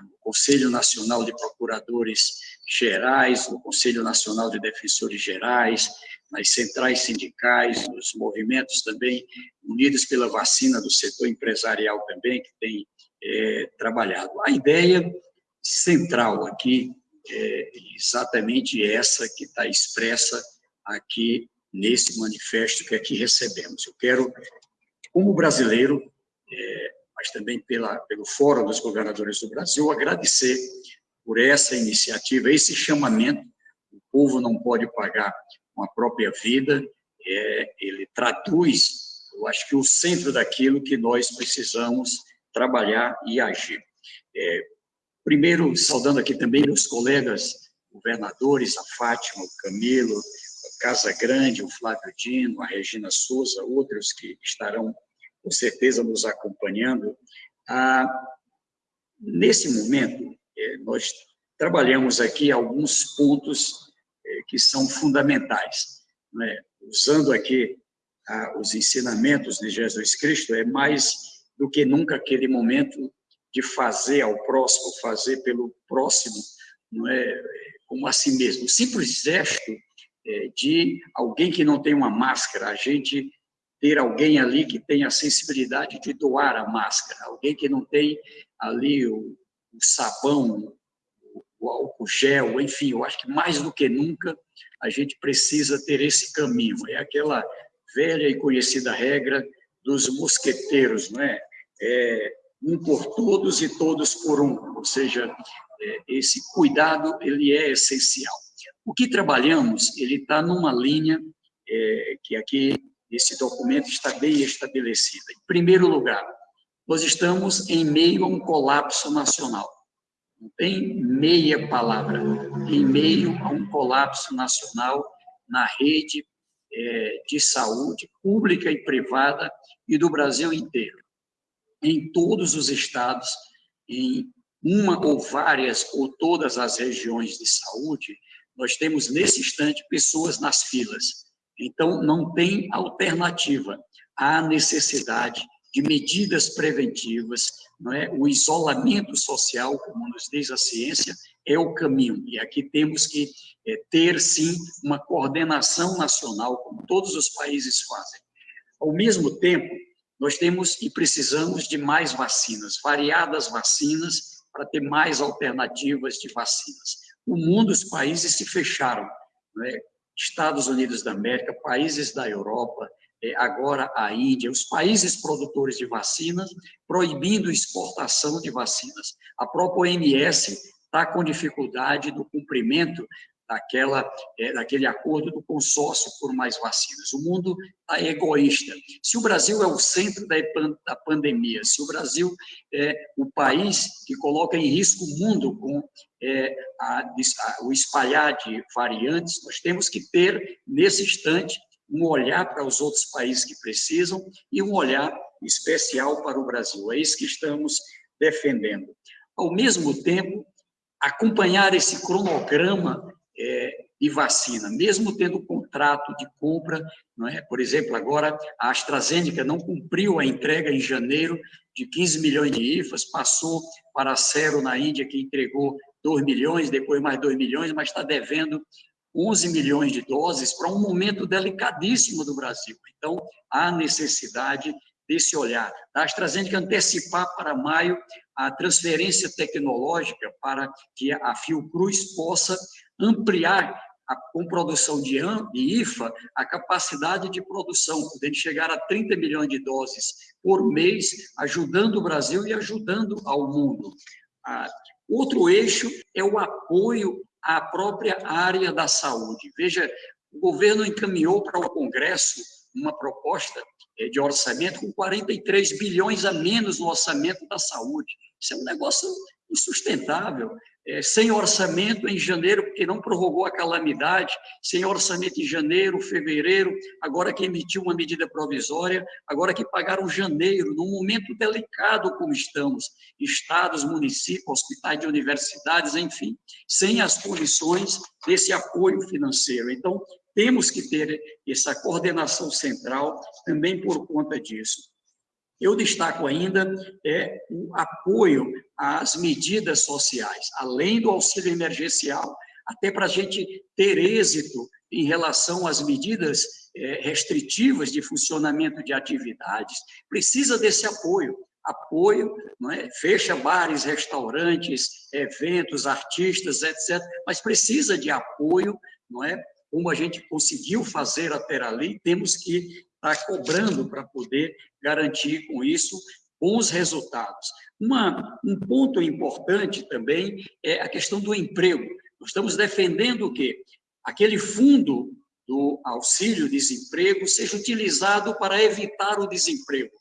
no Conselho Nacional de Procuradores Gerais, no Conselho Nacional de Defensores Gerais, nas centrais sindicais, nos movimentos também unidos pela vacina do setor empresarial também, que tem é, trabalhado. A ideia central aqui é exatamente essa que está expressa aqui nesse manifesto que aqui recebemos. Eu quero, como brasileiro, é, mas também pela, pelo Fórum dos Governadores do Brasil, agradecer por essa iniciativa, esse chamamento. O povo não pode pagar com a própria vida, é, ele traduz, eu acho que o centro daquilo que nós precisamos trabalhar e agir. É, primeiro, saudando aqui também os colegas governadores, a Fátima, o Camilo, Casa Grande, o Flávio Dino, a Regina Souza, outros que estarão com certeza nos acompanhando. Ah, nesse momento, nós trabalhamos aqui alguns pontos eh, que são fundamentais. Né? Usando aqui os ensinamentos de Jesus Cristo, é mais do que nunca aquele momento de fazer ao próximo, fazer pelo próximo, não é como a si mesmo. O simples gesto é, de alguém que não tem uma máscara, a gente ter alguém ali que tenha a sensibilidade de doar a máscara, alguém que não tem ali o, o sabão, o, álcool gel, enfim, eu acho que mais do que nunca a gente precisa ter esse caminho. É aquela velha e conhecida regra dos mosqueteiros, não é? é um por todos e todos por um, ou seja, é, esse cuidado ele é essencial. O que trabalhamos, ele está numa linha é, que aqui, esse documento está bem estabelecida. Em primeiro lugar, nós estamos em meio a um colapso nacional. Não tem meia palavra, em meio a um colapso nacional na rede é, de saúde pública e privada e do Brasil inteiro. Em todos os estados, em uma ou várias ou todas as regiões de saúde, nós temos nesse instante pessoas nas filas. Então, não tem alternativa. Há necessidade de medidas preventivas, não é? O isolamento social, como nos diz a ciência, é o caminho. E aqui temos que é, ter, sim, uma coordenação nacional, como todos os países fazem. Ao mesmo tempo, nós temos e precisamos de mais vacinas, variadas vacinas, para ter mais alternativas de vacinas o mundo, os países se fecharam. Né? Estados Unidos da América, países da Europa, é, agora a Índia, os países produtores de vacinas, proibindo exportação de vacinas. A própria OMS está com dificuldade do cumprimento daquela, é, daquele acordo do consórcio por mais vacinas. O mundo está egoísta. Se o Brasil é o centro da, da pandemia, se o Brasil é o país que coloca em risco o mundo com é, a, a, o espalhar de variantes, nós temos que ter, nesse instante, um olhar para os outros países que precisam e um olhar especial para o Brasil. É isso que estamos defendendo. Ao mesmo tempo, acompanhar esse cronograma é, de vacina, mesmo tendo contrato de compra, não é? por exemplo, agora a AstraZeneca não cumpriu a entrega em janeiro de 15 milhões de IFAs, passou para a Cero na Índia, que entregou 2 milhões, depois mais 2 milhões, mas está devendo 11 milhões de doses para um momento delicadíssimo do Brasil. Então, há necessidade desse olhar. A AstraZeneca antecipar para maio a transferência tecnológica para que a Fiocruz possa ampliar a, com produção de, de IFA a capacidade de produção, podendo chegar a 30 milhões de doses por mês, ajudando o Brasil e ajudando ao mundo. Ah, outro eixo é o apoio à própria área da saúde. Veja, o governo encaminhou para o Congresso uma proposta eh, de orçamento com 43 bilhões a menos no orçamento da saúde. Isso é um negócio insustentável. É, sem orçamento em janeiro, porque não prorrogou a calamidade, sem orçamento em janeiro, fevereiro, agora que emitiu uma medida provisória, agora que pagaram janeiro, num momento delicado como estamos, estados, municípios, hospitais de universidades, enfim, sem as condições desse apoio financeiro. Então, temos que ter essa coordenação central também por conta disso. Eu destaco ainda é, o apoio às medidas sociais, além do auxílio emergencial, até para a gente ter êxito em relação às medidas é, restritivas de funcionamento de atividades, precisa desse apoio. Apoio, é? fecha bares, restaurantes, eventos, artistas, etc., mas precisa de apoio, não é? como a gente conseguiu fazer até ali, temos que está cobrando para poder garantir com isso bons resultados. Uma, um ponto importante também é a questão do emprego. Nós estamos defendendo que aquele fundo do auxílio-desemprego seja utilizado para evitar o desemprego,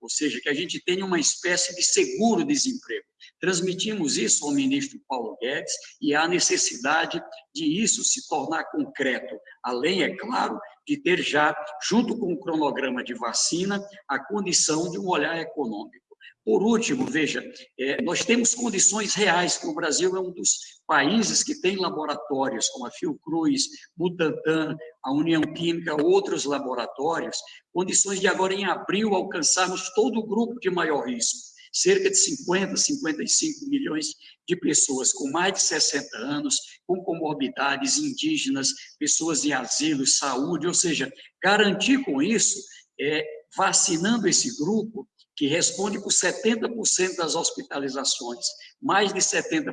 ou seja, que a gente tenha uma espécie de seguro-desemprego. Transmitimos isso ao ministro Paulo Guedes e há necessidade de isso se tornar concreto, além, é claro, de ter já, junto com o cronograma de vacina, a condição de um olhar econômico. Por último, veja, é, nós temos condições reais, que o Brasil é um dos países que tem laboratórios, como a Fiocruz, Butantan, a União Química, outros laboratórios, condições de agora, em abril, alcançarmos todo o grupo de maior risco cerca de 50, 55 milhões de pessoas com mais de 60 anos, com comorbidades indígenas, pessoas em asilo, saúde, ou seja, garantir com isso, é, vacinando esse grupo, que responde por 70% das hospitalizações, mais de 70%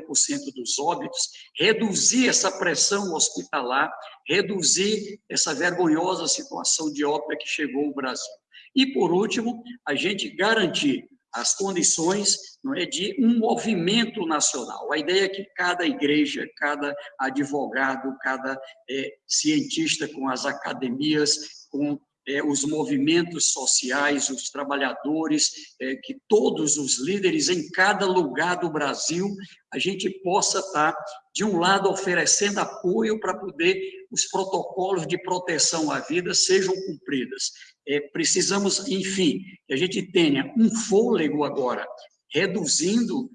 dos óbitos, reduzir essa pressão hospitalar, reduzir essa vergonhosa situação de óbito que chegou ao Brasil. E, por último, a gente garantir as condições não é, de um movimento nacional. A ideia é que cada igreja, cada advogado, cada é, cientista com as academias, com é, os movimentos sociais, os trabalhadores, é, que todos os líderes em cada lugar do Brasil, a gente possa estar, de um lado, oferecendo apoio para poder os protocolos de proteção à vida sejam cumpridos. É, precisamos, enfim, que a gente tenha um fôlego agora, reduzindo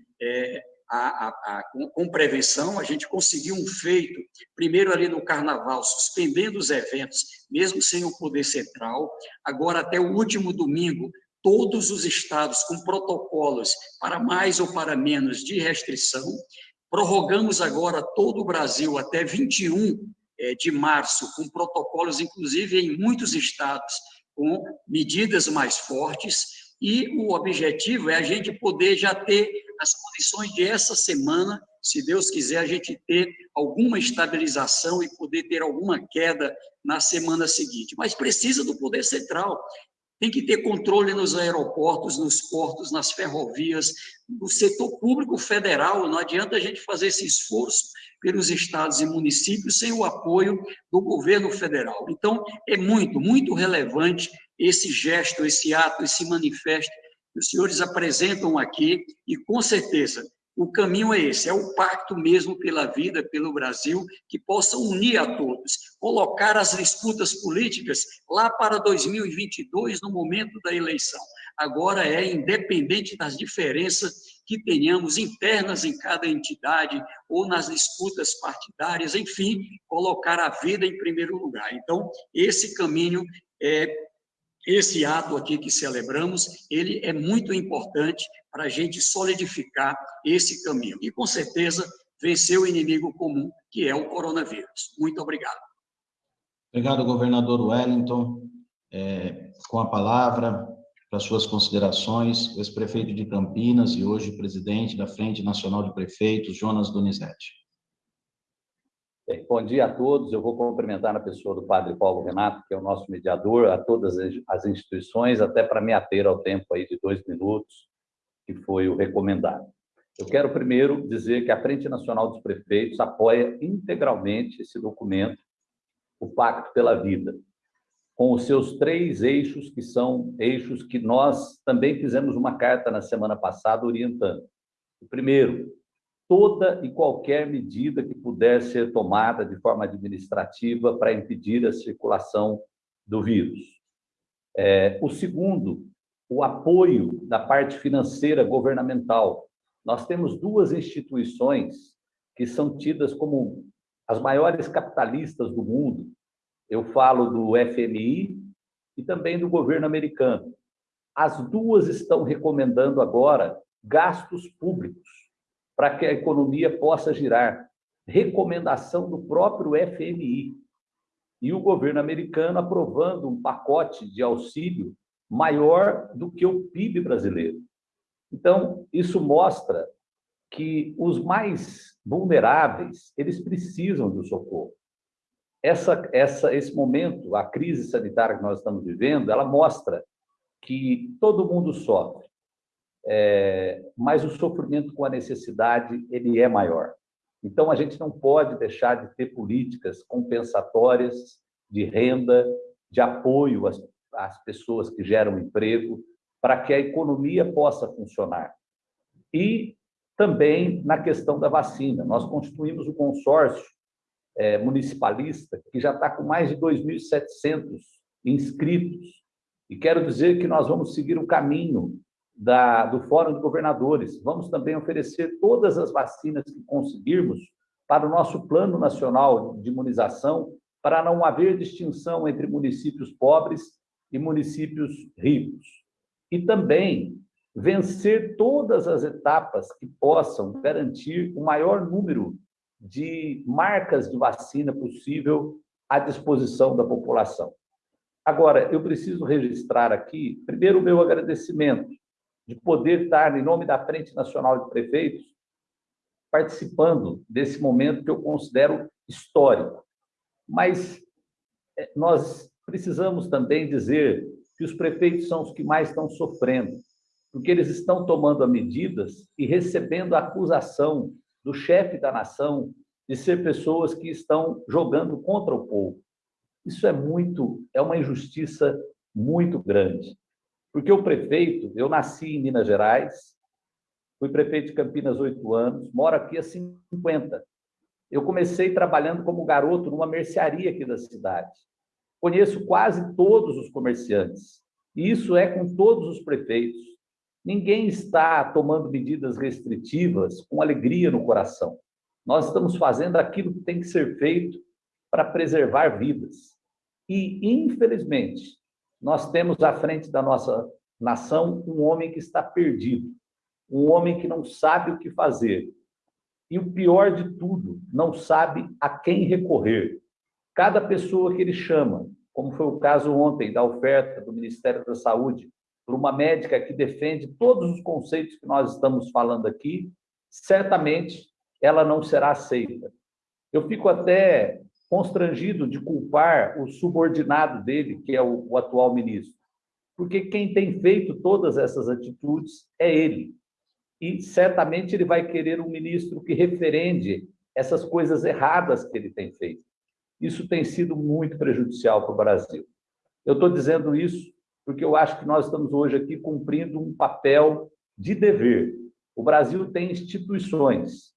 a, a, a, com prevenção, a gente conseguiu um feito, primeiro ali no Carnaval, suspendendo os eventos, mesmo sem o poder central, agora até o último domingo, todos os estados com protocolos para mais ou para menos de restrição, prorrogamos agora todo o Brasil até 21 é, de março, com protocolos, inclusive em muitos estados, com medidas mais fortes, e o objetivo é a gente poder já ter as condições de essa semana, se Deus quiser, a gente ter alguma estabilização e poder ter alguma queda na semana seguinte. Mas precisa do poder central. Tem que ter controle nos aeroportos, nos portos, nas ferrovias, no setor público federal. Não adianta a gente fazer esse esforço pelos estados e municípios sem o apoio do governo federal. Então, é muito, muito relevante esse gesto, esse ato, esse manifesto os senhores apresentam aqui, e com certeza o caminho é esse, é o pacto mesmo pela vida, pelo Brasil, que possa unir a todos, colocar as disputas políticas lá para 2022, no momento da eleição. Agora é independente das diferenças que tenhamos internas em cada entidade ou nas disputas partidárias, enfim, colocar a vida em primeiro lugar. Então, esse caminho é esse ato aqui que celebramos, ele é muito importante para a gente solidificar esse caminho. E, com certeza, vencer o inimigo comum, que é o coronavírus. Muito obrigado. Obrigado, governador Wellington. É, com a palavra, para suas considerações, o ex-prefeito de Campinas e hoje presidente da Frente Nacional de Prefeitos, Jonas Donizete. Bom dia a todos. Eu vou cumprimentar na pessoa do padre Paulo Renato, que é o nosso mediador, a todas as instituições, até para me ater ao tempo aí de dois minutos, que foi o recomendado. Eu quero primeiro dizer que a Frente Nacional dos Prefeitos apoia integralmente esse documento, o Pacto pela Vida, com os seus três eixos, que são eixos que nós também fizemos uma carta na semana passada orientando. O primeiro, toda e qualquer medida que puder ser tomada de forma administrativa para impedir a circulação do vírus. É, o segundo, o apoio da parte financeira governamental. Nós temos duas instituições que são tidas como as maiores capitalistas do mundo, eu falo do FMI e também do governo americano. As duas estão recomendando agora gastos públicos para que a economia possa girar. Recomendação do próprio FMI. E o governo americano aprovando um pacote de auxílio maior do que o PIB brasileiro. Então, isso mostra que os mais vulneráveis, eles precisam do socorro essa, essa, esse momento, a crise sanitária que nós estamos vivendo, ela mostra que todo mundo sofre, é, mas o sofrimento com a necessidade ele é maior. Então, a gente não pode deixar de ter políticas compensatórias de renda, de apoio às, às pessoas que geram emprego, para que a economia possa funcionar. E também na questão da vacina. Nós constituímos um consórcio é, municipalista, que já está com mais de 2.700 inscritos. E quero dizer que nós vamos seguir o caminho da, do Fórum de Governadores. Vamos também oferecer todas as vacinas que conseguirmos para o nosso Plano Nacional de Imunização, para não haver distinção entre municípios pobres e municípios ricos. E também vencer todas as etapas que possam garantir o maior número de marcas de vacina possível à disposição da população. Agora, eu preciso registrar aqui, primeiro, o meu agradecimento de poder estar, em nome da Frente Nacional de Prefeitos, participando desse momento que eu considero histórico. Mas eh, nós precisamos também dizer que os prefeitos são os que mais estão sofrendo, porque eles estão tomando medidas e recebendo acusação do chefe da nação de ser pessoas que estão jogando contra o povo. Isso é muito, é uma injustiça muito grande. Porque o prefeito, eu nasci em Minas Gerais, fui prefeito de Campinas oito anos, moro aqui há 50. Eu comecei trabalhando como garoto numa mercearia aqui da cidade. Conheço quase todos os comerciantes. E isso é com todos os prefeitos. Ninguém está tomando medidas restritivas com alegria no coração. Nós estamos fazendo aquilo que tem que ser feito para preservar vidas. E, infelizmente, nós temos à frente da nossa nação um homem que está perdido, um homem que não sabe o que fazer. E o pior de tudo, não sabe a quem recorrer. Cada pessoa que ele chama, como foi o caso ontem da oferta do Ministério da Saúde por uma médica que defende todos os conceitos que nós estamos falando aqui, certamente ela não será aceita. Eu fico até constrangido de culpar o subordinado dele, que é o, o atual ministro, porque quem tem feito todas essas atitudes é ele. E certamente ele vai querer um ministro que referende essas coisas erradas que ele tem feito. Isso tem sido muito prejudicial para o Brasil. Eu estou dizendo isso porque eu acho que nós estamos hoje aqui cumprindo um papel de dever. O Brasil tem instituições,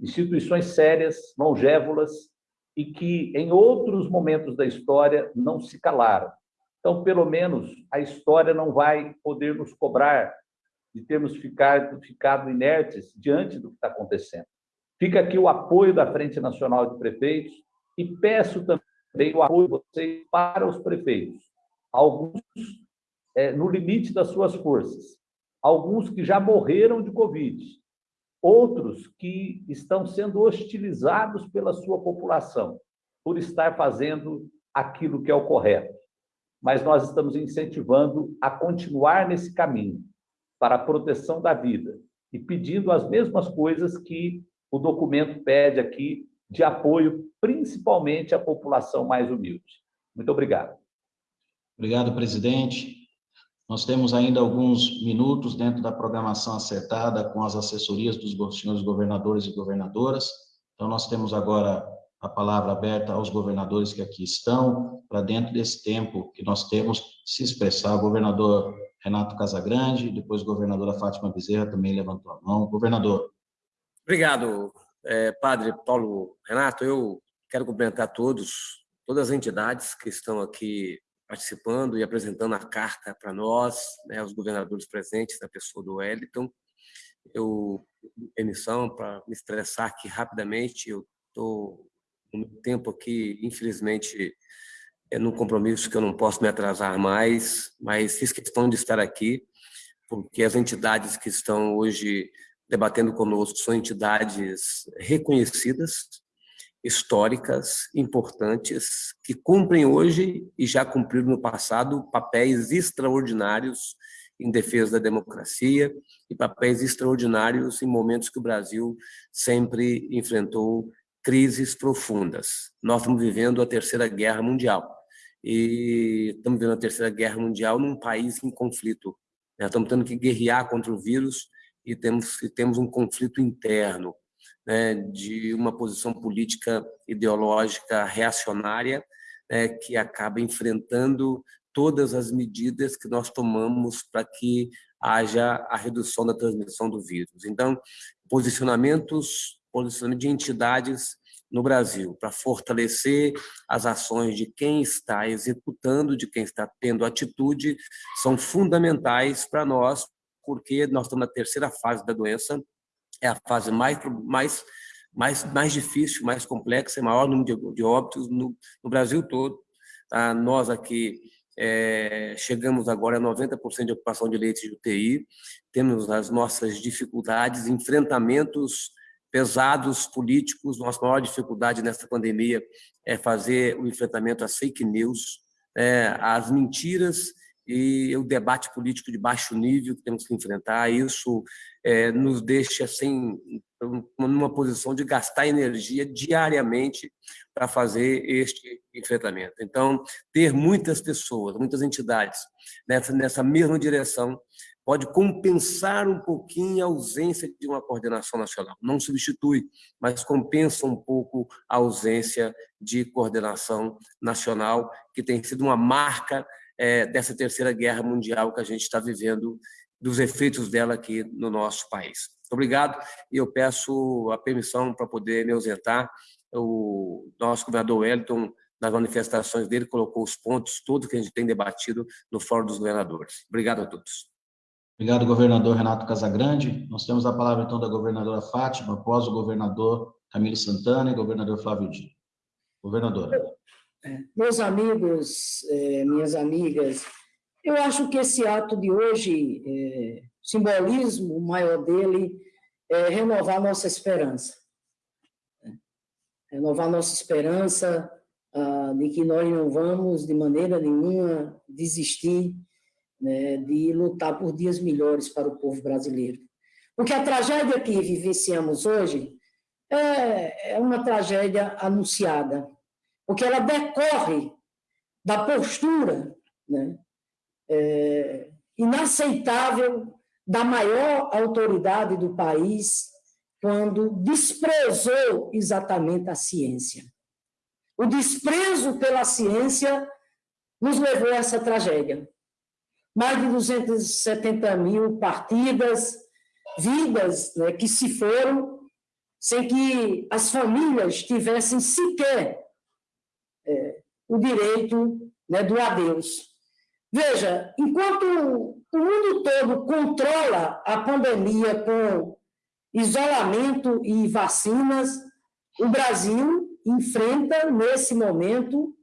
instituições sérias, longévolas, e que em outros momentos da história não se calaram. Então, pelo menos, a história não vai poder nos cobrar de termos ficado, ficado inertes diante do que está acontecendo. Fica aqui o apoio da Frente Nacional de Prefeitos e peço também o apoio de vocês para os prefeitos. Alguns é, no limite das suas forças, alguns que já morreram de Covid, outros que estão sendo hostilizados pela sua população por estar fazendo aquilo que é o correto. Mas nós estamos incentivando a continuar nesse caminho para a proteção da vida e pedindo as mesmas coisas que o documento pede aqui de apoio, principalmente à população mais humilde. Muito obrigado. Obrigado, presidente. Nós temos ainda alguns minutos dentro da programação acertada com as assessorias dos senhores governadores e governadoras. Então, nós temos agora a palavra aberta aos governadores que aqui estão, para dentro desse tempo que nós temos, se expressar. O governador Renato Casagrande, depois a governadora Fátima Bezerra também levantou a mão. Governador. Obrigado, é, padre Paulo Renato. Eu quero cumprimentar todos, todas as entidades que estão aqui participando e apresentando a carta para nós, né, os governadores presentes, na pessoa do Wellington. Eu, emissão, para me estressar aqui rapidamente, eu estou no tempo aqui, infelizmente, é num compromisso que eu não posso me atrasar mais, mas fiz questão de estar aqui, porque as entidades que estão hoje debatendo conosco são entidades reconhecidas, históricas importantes que cumprem hoje e já cumpriram no passado papéis extraordinários em defesa da democracia e papéis extraordinários em momentos que o Brasil sempre enfrentou crises profundas. Nós estamos vivendo a Terceira Guerra Mundial e estamos vivendo a Terceira Guerra Mundial num país em conflito. Nós estamos tendo que guerrear contra o vírus e temos, e temos um conflito interno né, de uma posição política ideológica reacionária né, que acaba enfrentando todas as medidas que nós tomamos para que haja a redução da transmissão do vírus. Então, posicionamentos, posicionamento de entidades no Brasil para fortalecer as ações de quem está executando, de quem está tendo atitude, são fundamentais para nós, porque nós estamos na terceira fase da doença é a fase mais, mais, mais, mais difícil, mais complexa, é maior número de, de óbitos no, no, Brasil todo. Tá? Nós aqui é, chegamos agora a 90% de ocupação de leitos de UTI, temos as nossas dificuldades, enfrentamentos pesados políticos, nossa maior dificuldade nessa pandemia é fazer o enfrentamento às fake news, é, às mentiras e o debate político de baixo nível que temos que enfrentar, isso é, nos deixa assim, numa posição de gastar energia diariamente para fazer este enfrentamento. Então, ter muitas pessoas, muitas entidades nessa, nessa mesma direção pode compensar um pouquinho a ausência de uma coordenação nacional. Não substitui, mas compensa um pouco a ausência de coordenação nacional, que tem sido uma marca é, dessa terceira guerra mundial que a gente está vivendo, dos efeitos dela aqui no nosso país. Obrigado, e eu peço a permissão para poder me ausentar. O nosso governador Wellington, nas manifestações dele, colocou os pontos todos que a gente tem debatido no Fórum dos Governadores. Obrigado a todos. Obrigado, governador Renato Casagrande. Nós temos a palavra, então, da governadora Fátima, após o governador Camilo Santana e governador Flávio Dino. Governadora. Meus amigos, é, minhas amigas, eu acho que esse ato de hoje, é, simbolismo maior dele, é renovar nossa esperança. Renovar nossa esperança ah, de que nós não vamos, de maneira nenhuma, desistir né, de lutar por dias melhores para o povo brasileiro. Porque a tragédia que vivenciamos hoje é, é uma tragédia anunciada, porque ela decorre da postura né, é, inaceitável da maior autoridade do país quando desprezou exatamente a ciência. O desprezo pela ciência nos levou a essa tragédia. Mais de 270 mil partidas, vidas né, que se foram sem que as famílias tivessem sequer o direito né, do adeus. Veja, enquanto o mundo todo controla a pandemia com isolamento e vacinas, o Brasil enfrenta, nesse momento,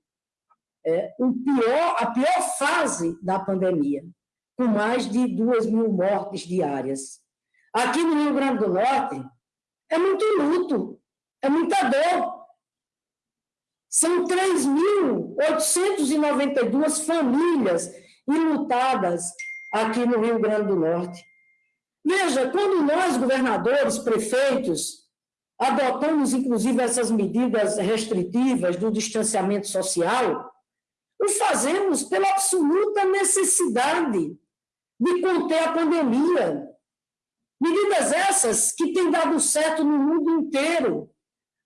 é, um pior, a pior fase da pandemia, com mais de duas mil mortes diárias. Aqui no Rio Grande do Norte, é muito luto, é muita dor. São 3.892 famílias enlutadas aqui no Rio Grande do Norte. Veja, quando nós, governadores, prefeitos, adotamos, inclusive, essas medidas restritivas do distanciamento social, o fazemos pela absoluta necessidade de conter a pandemia. Medidas essas que têm dado certo no mundo inteiro,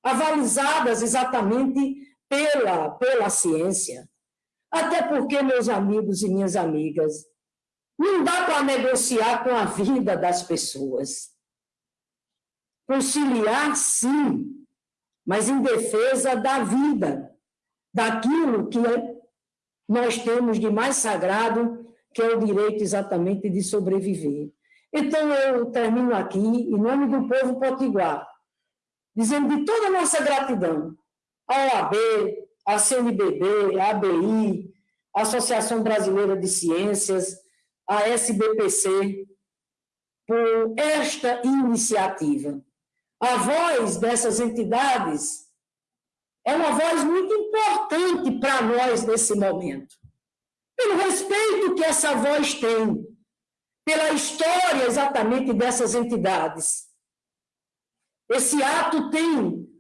avalizadas exatamente pela, pela ciência. Até porque, meus amigos e minhas amigas, não dá para negociar com a vida das pessoas. Conciliar, sim, mas em defesa da vida, daquilo que nós temos de mais sagrado, que é o direito exatamente de sobreviver. Então, eu termino aqui, em nome do povo potiguar, dizendo de toda a nossa gratidão à OAB, à CNBB, à ABI, à Associação Brasileira de Ciências, à SBPC, por esta iniciativa. A voz dessas entidades é uma voz muito importante para nós nesse momento. Pelo respeito que essa voz tem, pela história exatamente dessas entidades. Esse ato tem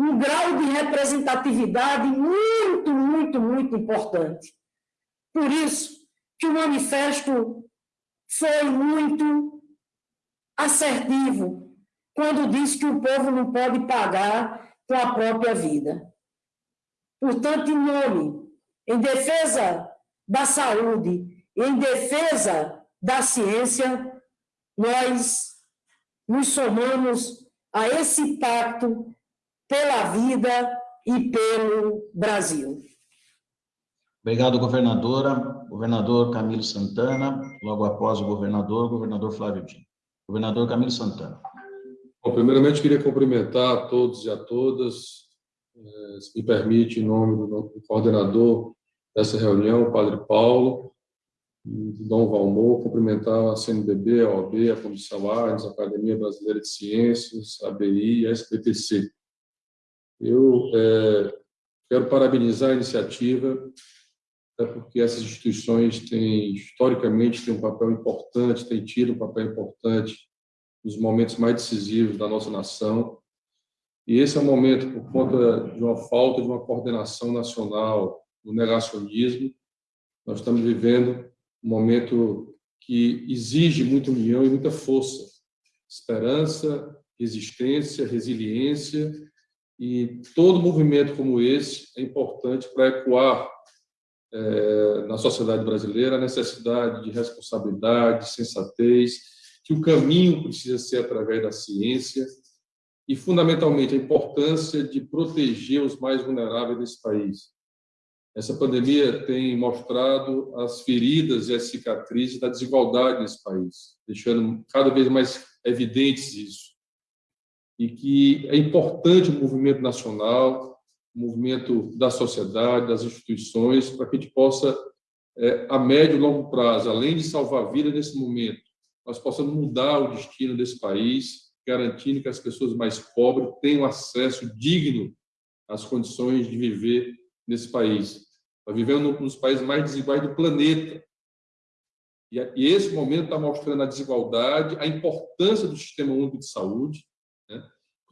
um grau de representatividade muito, muito, muito importante. Por isso que o manifesto foi muito assertivo quando diz que o povo não pode pagar com a própria vida. Portanto, em nome, em defesa da saúde, em defesa da ciência, nós nos somamos a esse pacto pela vida e pelo Brasil. Obrigado, governadora. Governador Camilo Santana, logo após o governador, governador Flávio Dino. Governador Camilo Santana. Bom, primeiramente, queria cumprimentar a todos e a todas, eh, se me permite, em nome do coordenador dessa reunião, o Padre Paulo, de Dom Valmor, cumprimentar a CNBB, a OAB, a Comissão ARNS, a Academia Brasileira de Ciências, a ABI e a SPPC. Eu é, quero parabenizar a iniciativa, até porque essas instituições têm, historicamente, têm um papel importante, têm tido um papel importante nos momentos mais decisivos da nossa nação. E esse é um momento, por conta de uma falta de uma coordenação nacional no negacionismo, nós estamos vivendo um momento que exige muita união e muita força, esperança, resistência, resiliência, e todo movimento como esse é importante para ecoar é, na sociedade brasileira a necessidade de responsabilidade, de sensatez, que o caminho precisa ser através da ciência e, fundamentalmente, a importância de proteger os mais vulneráveis desse país. Essa pandemia tem mostrado as feridas e as cicatrizes da desigualdade nesse país, deixando cada vez mais evidentes isso. E que é importante o movimento nacional, o movimento da sociedade, das instituições, para que a gente possa, é, a médio e longo prazo, além de salvar vidas nesse momento, nós possamos mudar o destino desse país, garantindo que as pessoas mais pobres tenham acesso digno às condições de viver nesse país. Nós vivemos um dos países mais desiguais do planeta. E esse momento está mostrando a desigualdade, a importância do Sistema Único de Saúde.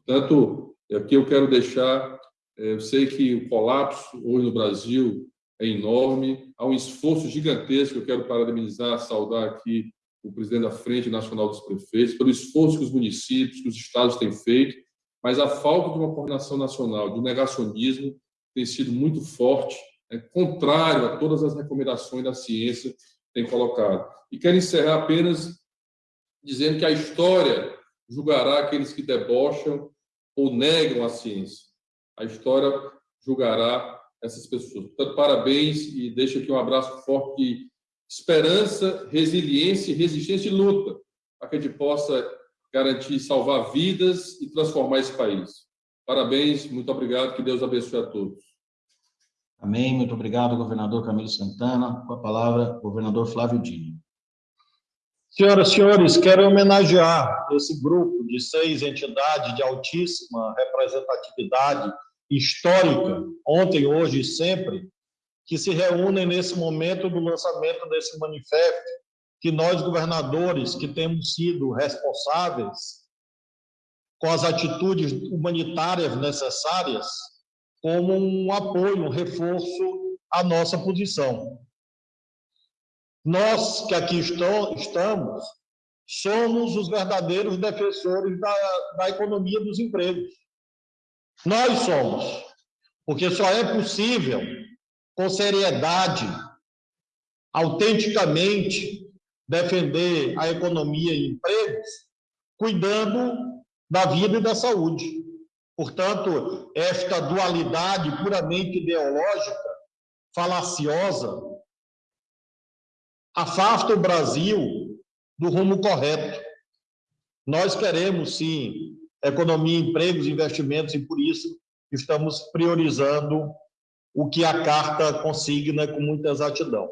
Portanto, aqui eu quero deixar, é, eu sei que o colapso hoje no Brasil é enorme, há um esforço gigantesco, eu quero parabenizar, saudar aqui o presidente da Frente Nacional dos Prefeitos, pelo esforço que os municípios, que os estados têm feito, mas a falta de uma coordenação nacional, do negacionismo, tem sido muito forte, é contrário a todas as recomendações da ciência que tem colocado. E quero encerrar apenas dizendo que a história julgará aqueles que debocham ou negam a ciência. A história julgará essas pessoas. Portanto, parabéns e deixo aqui um abraço forte esperança, resiliência, resistência e luta, para que a gente possa garantir salvar vidas e transformar esse país. Parabéns, muito obrigado, que Deus abençoe a todos. Amém, muito obrigado, governador Camilo Santana. Com a palavra, governador Flávio Dino. Senhoras e senhores, quero homenagear esse grupo de seis entidades de altíssima representatividade histórica, ontem, hoje e sempre, que se reúnem nesse momento do lançamento desse manifesto, que nós, governadores, que temos sido responsáveis com as atitudes humanitárias necessárias, como um apoio, um reforço à nossa posição. Nós que aqui estamos, somos os verdadeiros defensores da, da economia dos empregos. Nós somos, porque só é possível, com seriedade, autenticamente, defender a economia e empregos, cuidando da vida e da saúde. Portanto, esta dualidade puramente ideológica, falaciosa, afasta o Brasil do rumo correto. Nós queremos, sim, economia, empregos, investimentos, e por isso estamos priorizando o que a carta consigna com muita exatidão.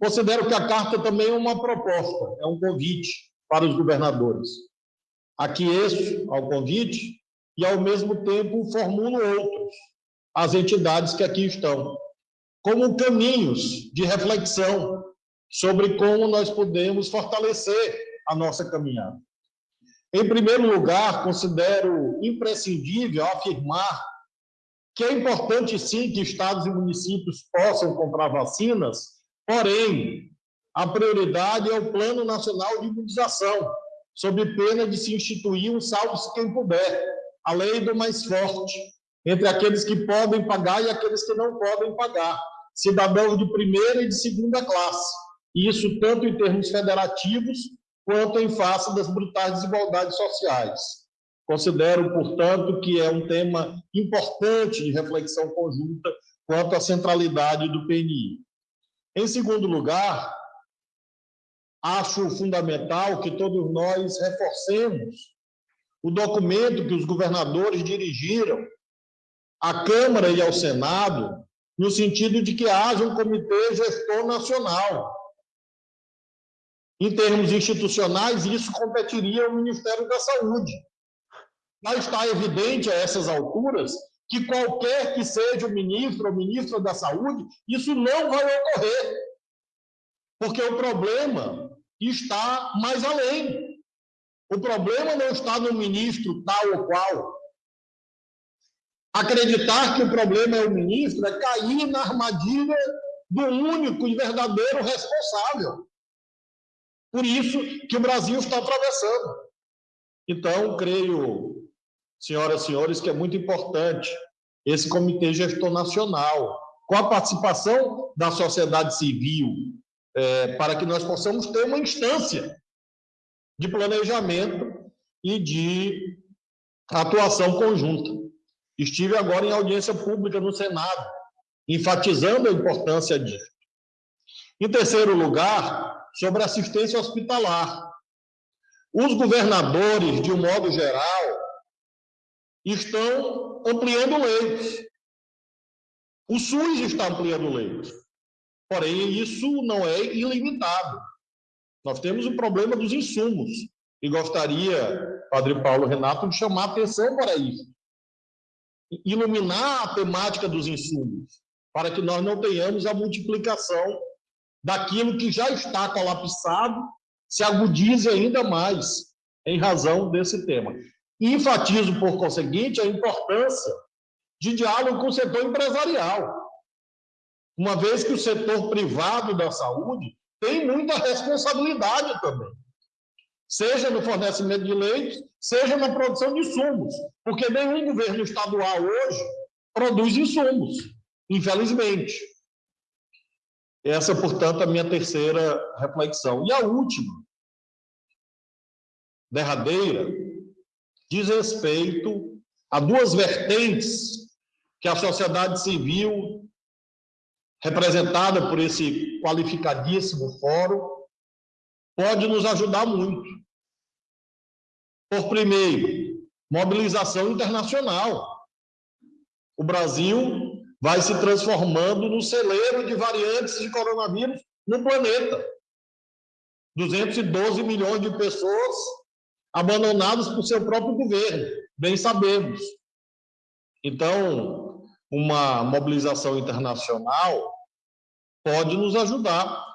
Considero que a carta também é uma proposta, é um convite para os governadores. Aqueço ao convite e, ao mesmo tempo, formulo outros, as entidades que aqui estão, como caminhos de reflexão sobre como nós podemos fortalecer a nossa caminhada. Em primeiro lugar, considero imprescindível afirmar que é importante, sim, que estados e municípios possam comprar vacinas, porém, a prioridade é o Plano Nacional de Imunização, sob pena de se instituir um salve-se quem puder, a lei do mais forte, entre aqueles que podem pagar e aqueles que não podem pagar, cidadãos de primeira e de segunda classe. Isso tanto em termos federativos quanto em face das brutais desigualdades sociais. Considero, portanto, que é um tema importante de reflexão conjunta quanto à centralidade do PNI. Em segundo lugar, acho fundamental que todos nós reforcemos o documento que os governadores dirigiram à Câmara e ao Senado, no sentido de que haja um comitê gestor nacional, em termos institucionais, isso competiria ao Ministério da Saúde. Mas está evidente a essas alturas que qualquer que seja o ministro ou ministra da Saúde, isso não vai ocorrer. Porque o problema está mais além. O problema não está no ministro tal ou qual. Acreditar que o problema é o ministro é cair na armadilha do único e verdadeiro responsável. Por isso que o Brasil está atravessando. Então, creio, senhoras e senhores, que é muito importante esse Comitê Gestor Nacional, com a participação da sociedade civil, é, para que nós possamos ter uma instância de planejamento e de atuação conjunta. Estive agora em audiência pública no Senado, enfatizando a importância disso. Em terceiro lugar, sobre assistência hospitalar. Os governadores, de um modo geral, estão ampliando leitos. O SUS está ampliando leitos. Porém, isso não é ilimitado. Nós temos o problema dos insumos. E gostaria, Padre Paulo Renato, de chamar a atenção para isso. Iluminar a temática dos insumos, para que nós não tenhamos a multiplicação daquilo que já está colapsado se agudize ainda mais em razão desse tema. E enfatizo, por conseguinte, a importância de diálogo com o setor empresarial, uma vez que o setor privado da saúde tem muita responsabilidade também, seja no fornecimento de leitos, seja na produção de insumos, porque nenhum governo estadual hoje produz insumos, infelizmente. Essa, portanto, é a minha terceira reflexão. E a última, derradeira, diz respeito a duas vertentes que a sociedade civil representada por esse qualificadíssimo fórum, pode nos ajudar muito. Por primeiro, mobilização internacional. O Brasil vai se transformando no celeiro de variantes de coronavírus no planeta. 212 milhões de pessoas abandonadas por seu próprio governo, bem sabemos. Então, uma mobilização internacional pode nos ajudar,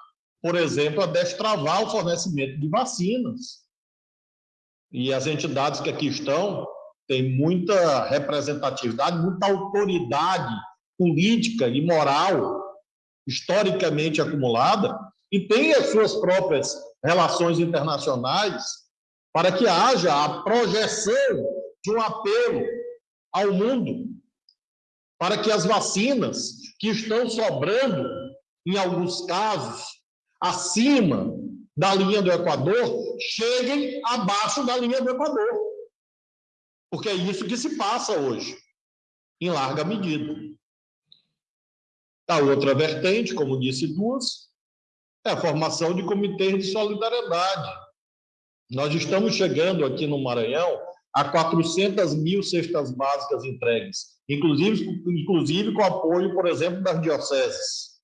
por exemplo, a destravar o fornecimento de vacinas. E as entidades que aqui estão têm muita representatividade, muita autoridade política e moral historicamente acumulada e têm as suas próprias relações internacionais para que haja a projeção de um apelo ao mundo para que as vacinas que estão sobrando, em alguns casos, acima da linha do Equador, cheguem abaixo da linha do Equador. Porque é isso que se passa hoje, em larga medida. A outra vertente, como disse duas, é a formação de comitês de solidariedade. Nós estamos chegando aqui no Maranhão a 400 mil cestas básicas entregues, inclusive, inclusive com apoio, por exemplo, das dioceses.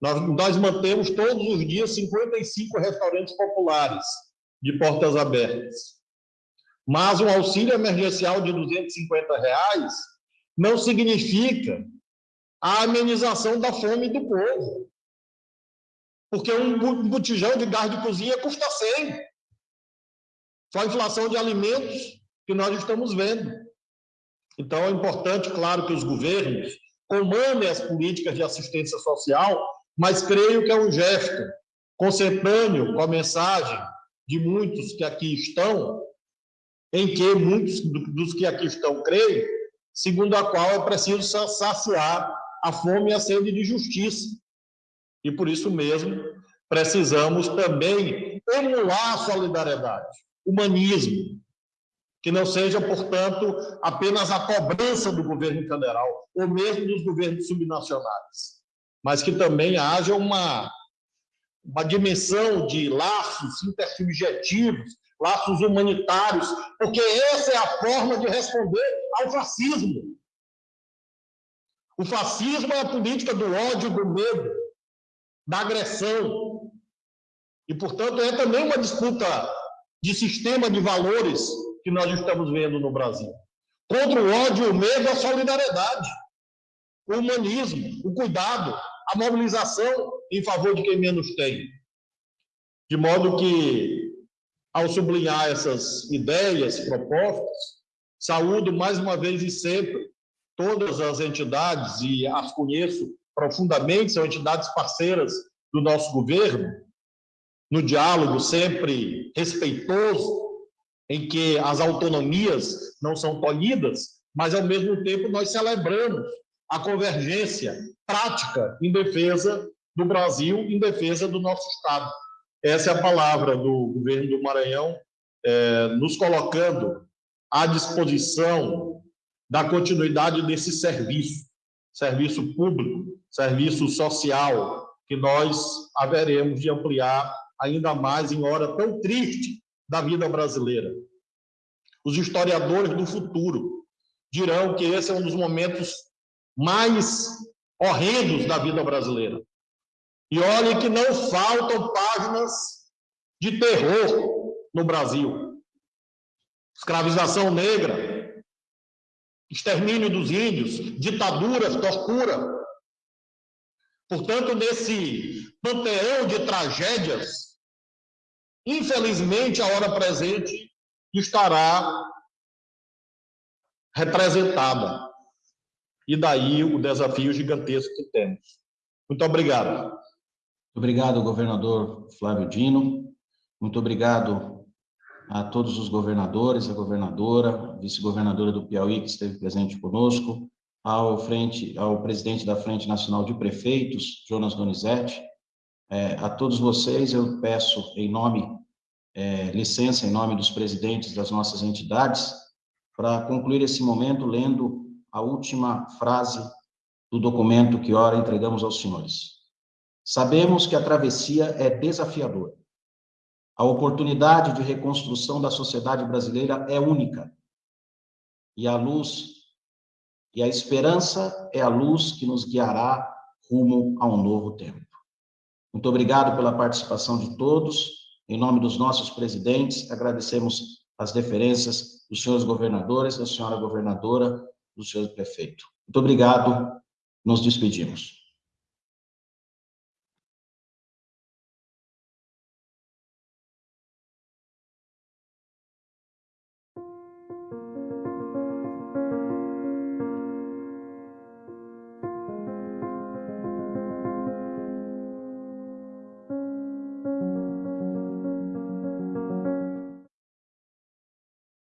Nós, nós mantemos todos os dias 55 restaurantes populares de portas abertas. Mas um auxílio emergencial de 250 reais não significa a amenização da fome do povo. Porque um botijão de gás de cozinha custa 100. Só a inflação de alimentos que nós estamos vendo. Então, é importante, claro, que os governos comandem as políticas de assistência social, mas creio que é um gesto consentâneo com a mensagem de muitos que aqui estão, em que muitos dos que aqui estão creem, segundo a qual é preciso saciar a fome e a sede de justiça. E por isso mesmo, precisamos também emular a solidariedade humanismo, que não seja, portanto, apenas a cobrança do governo federal, ou mesmo dos governos subnacionais, mas que também haja uma, uma dimensão de laços intersubjetivos, laços humanitários, porque essa é a forma de responder ao fascismo. O fascismo é a política do ódio, do medo, da agressão. E, portanto, é também uma disputa de sistema de valores que nós estamos vendo no Brasil. Contra o ódio, o medo, a solidariedade, o humanismo, o cuidado, a mobilização em favor de quem menos tem. De modo que, ao sublinhar essas ideias, propostas, saúdo mais uma vez e sempre todas as entidades, e as conheço profundamente, são entidades parceiras do nosso governo, no diálogo sempre respeitoso, em que as autonomias não são tolhidas, mas, ao mesmo tempo, nós celebramos a convergência prática em defesa do Brasil, em defesa do nosso Estado. Essa é a palavra do governo do Maranhão, é, nos colocando à disposição da continuidade desse serviço, serviço público, serviço social, que nós haveremos de ampliar ainda mais em hora tão triste da vida brasileira. Os historiadores do futuro dirão que esse é um dos momentos mais horrendos da vida brasileira. E olhe que não faltam páginas de terror no Brasil. Escravização negra, extermínio dos índios, ditaduras, tortura. Portanto, nesse panteão de tragédias, Infelizmente, a hora presente estará representada. E daí o desafio gigantesco que temos. Muito obrigado. Obrigado, governador Flávio Dino. Muito obrigado a todos os governadores, a governadora, vice-governadora do Piauí, que esteve presente conosco, ao, frente, ao presidente da Frente Nacional de Prefeitos, Jonas Donizete, é, a todos vocês, eu peço, em nome, é, licença, em nome dos presidentes das nossas entidades, para concluir esse momento lendo a última frase do documento que ora entregamos aos senhores. Sabemos que a travessia é desafiadora. A oportunidade de reconstrução da sociedade brasileira é única. E a luz e a esperança é a luz que nos guiará rumo a um novo tempo. Muito obrigado pela participação de todos. Em nome dos nossos presidentes, agradecemos as deferências dos senhores governadores, da senhora governadora, do senhor prefeito. Muito obrigado. Nos despedimos.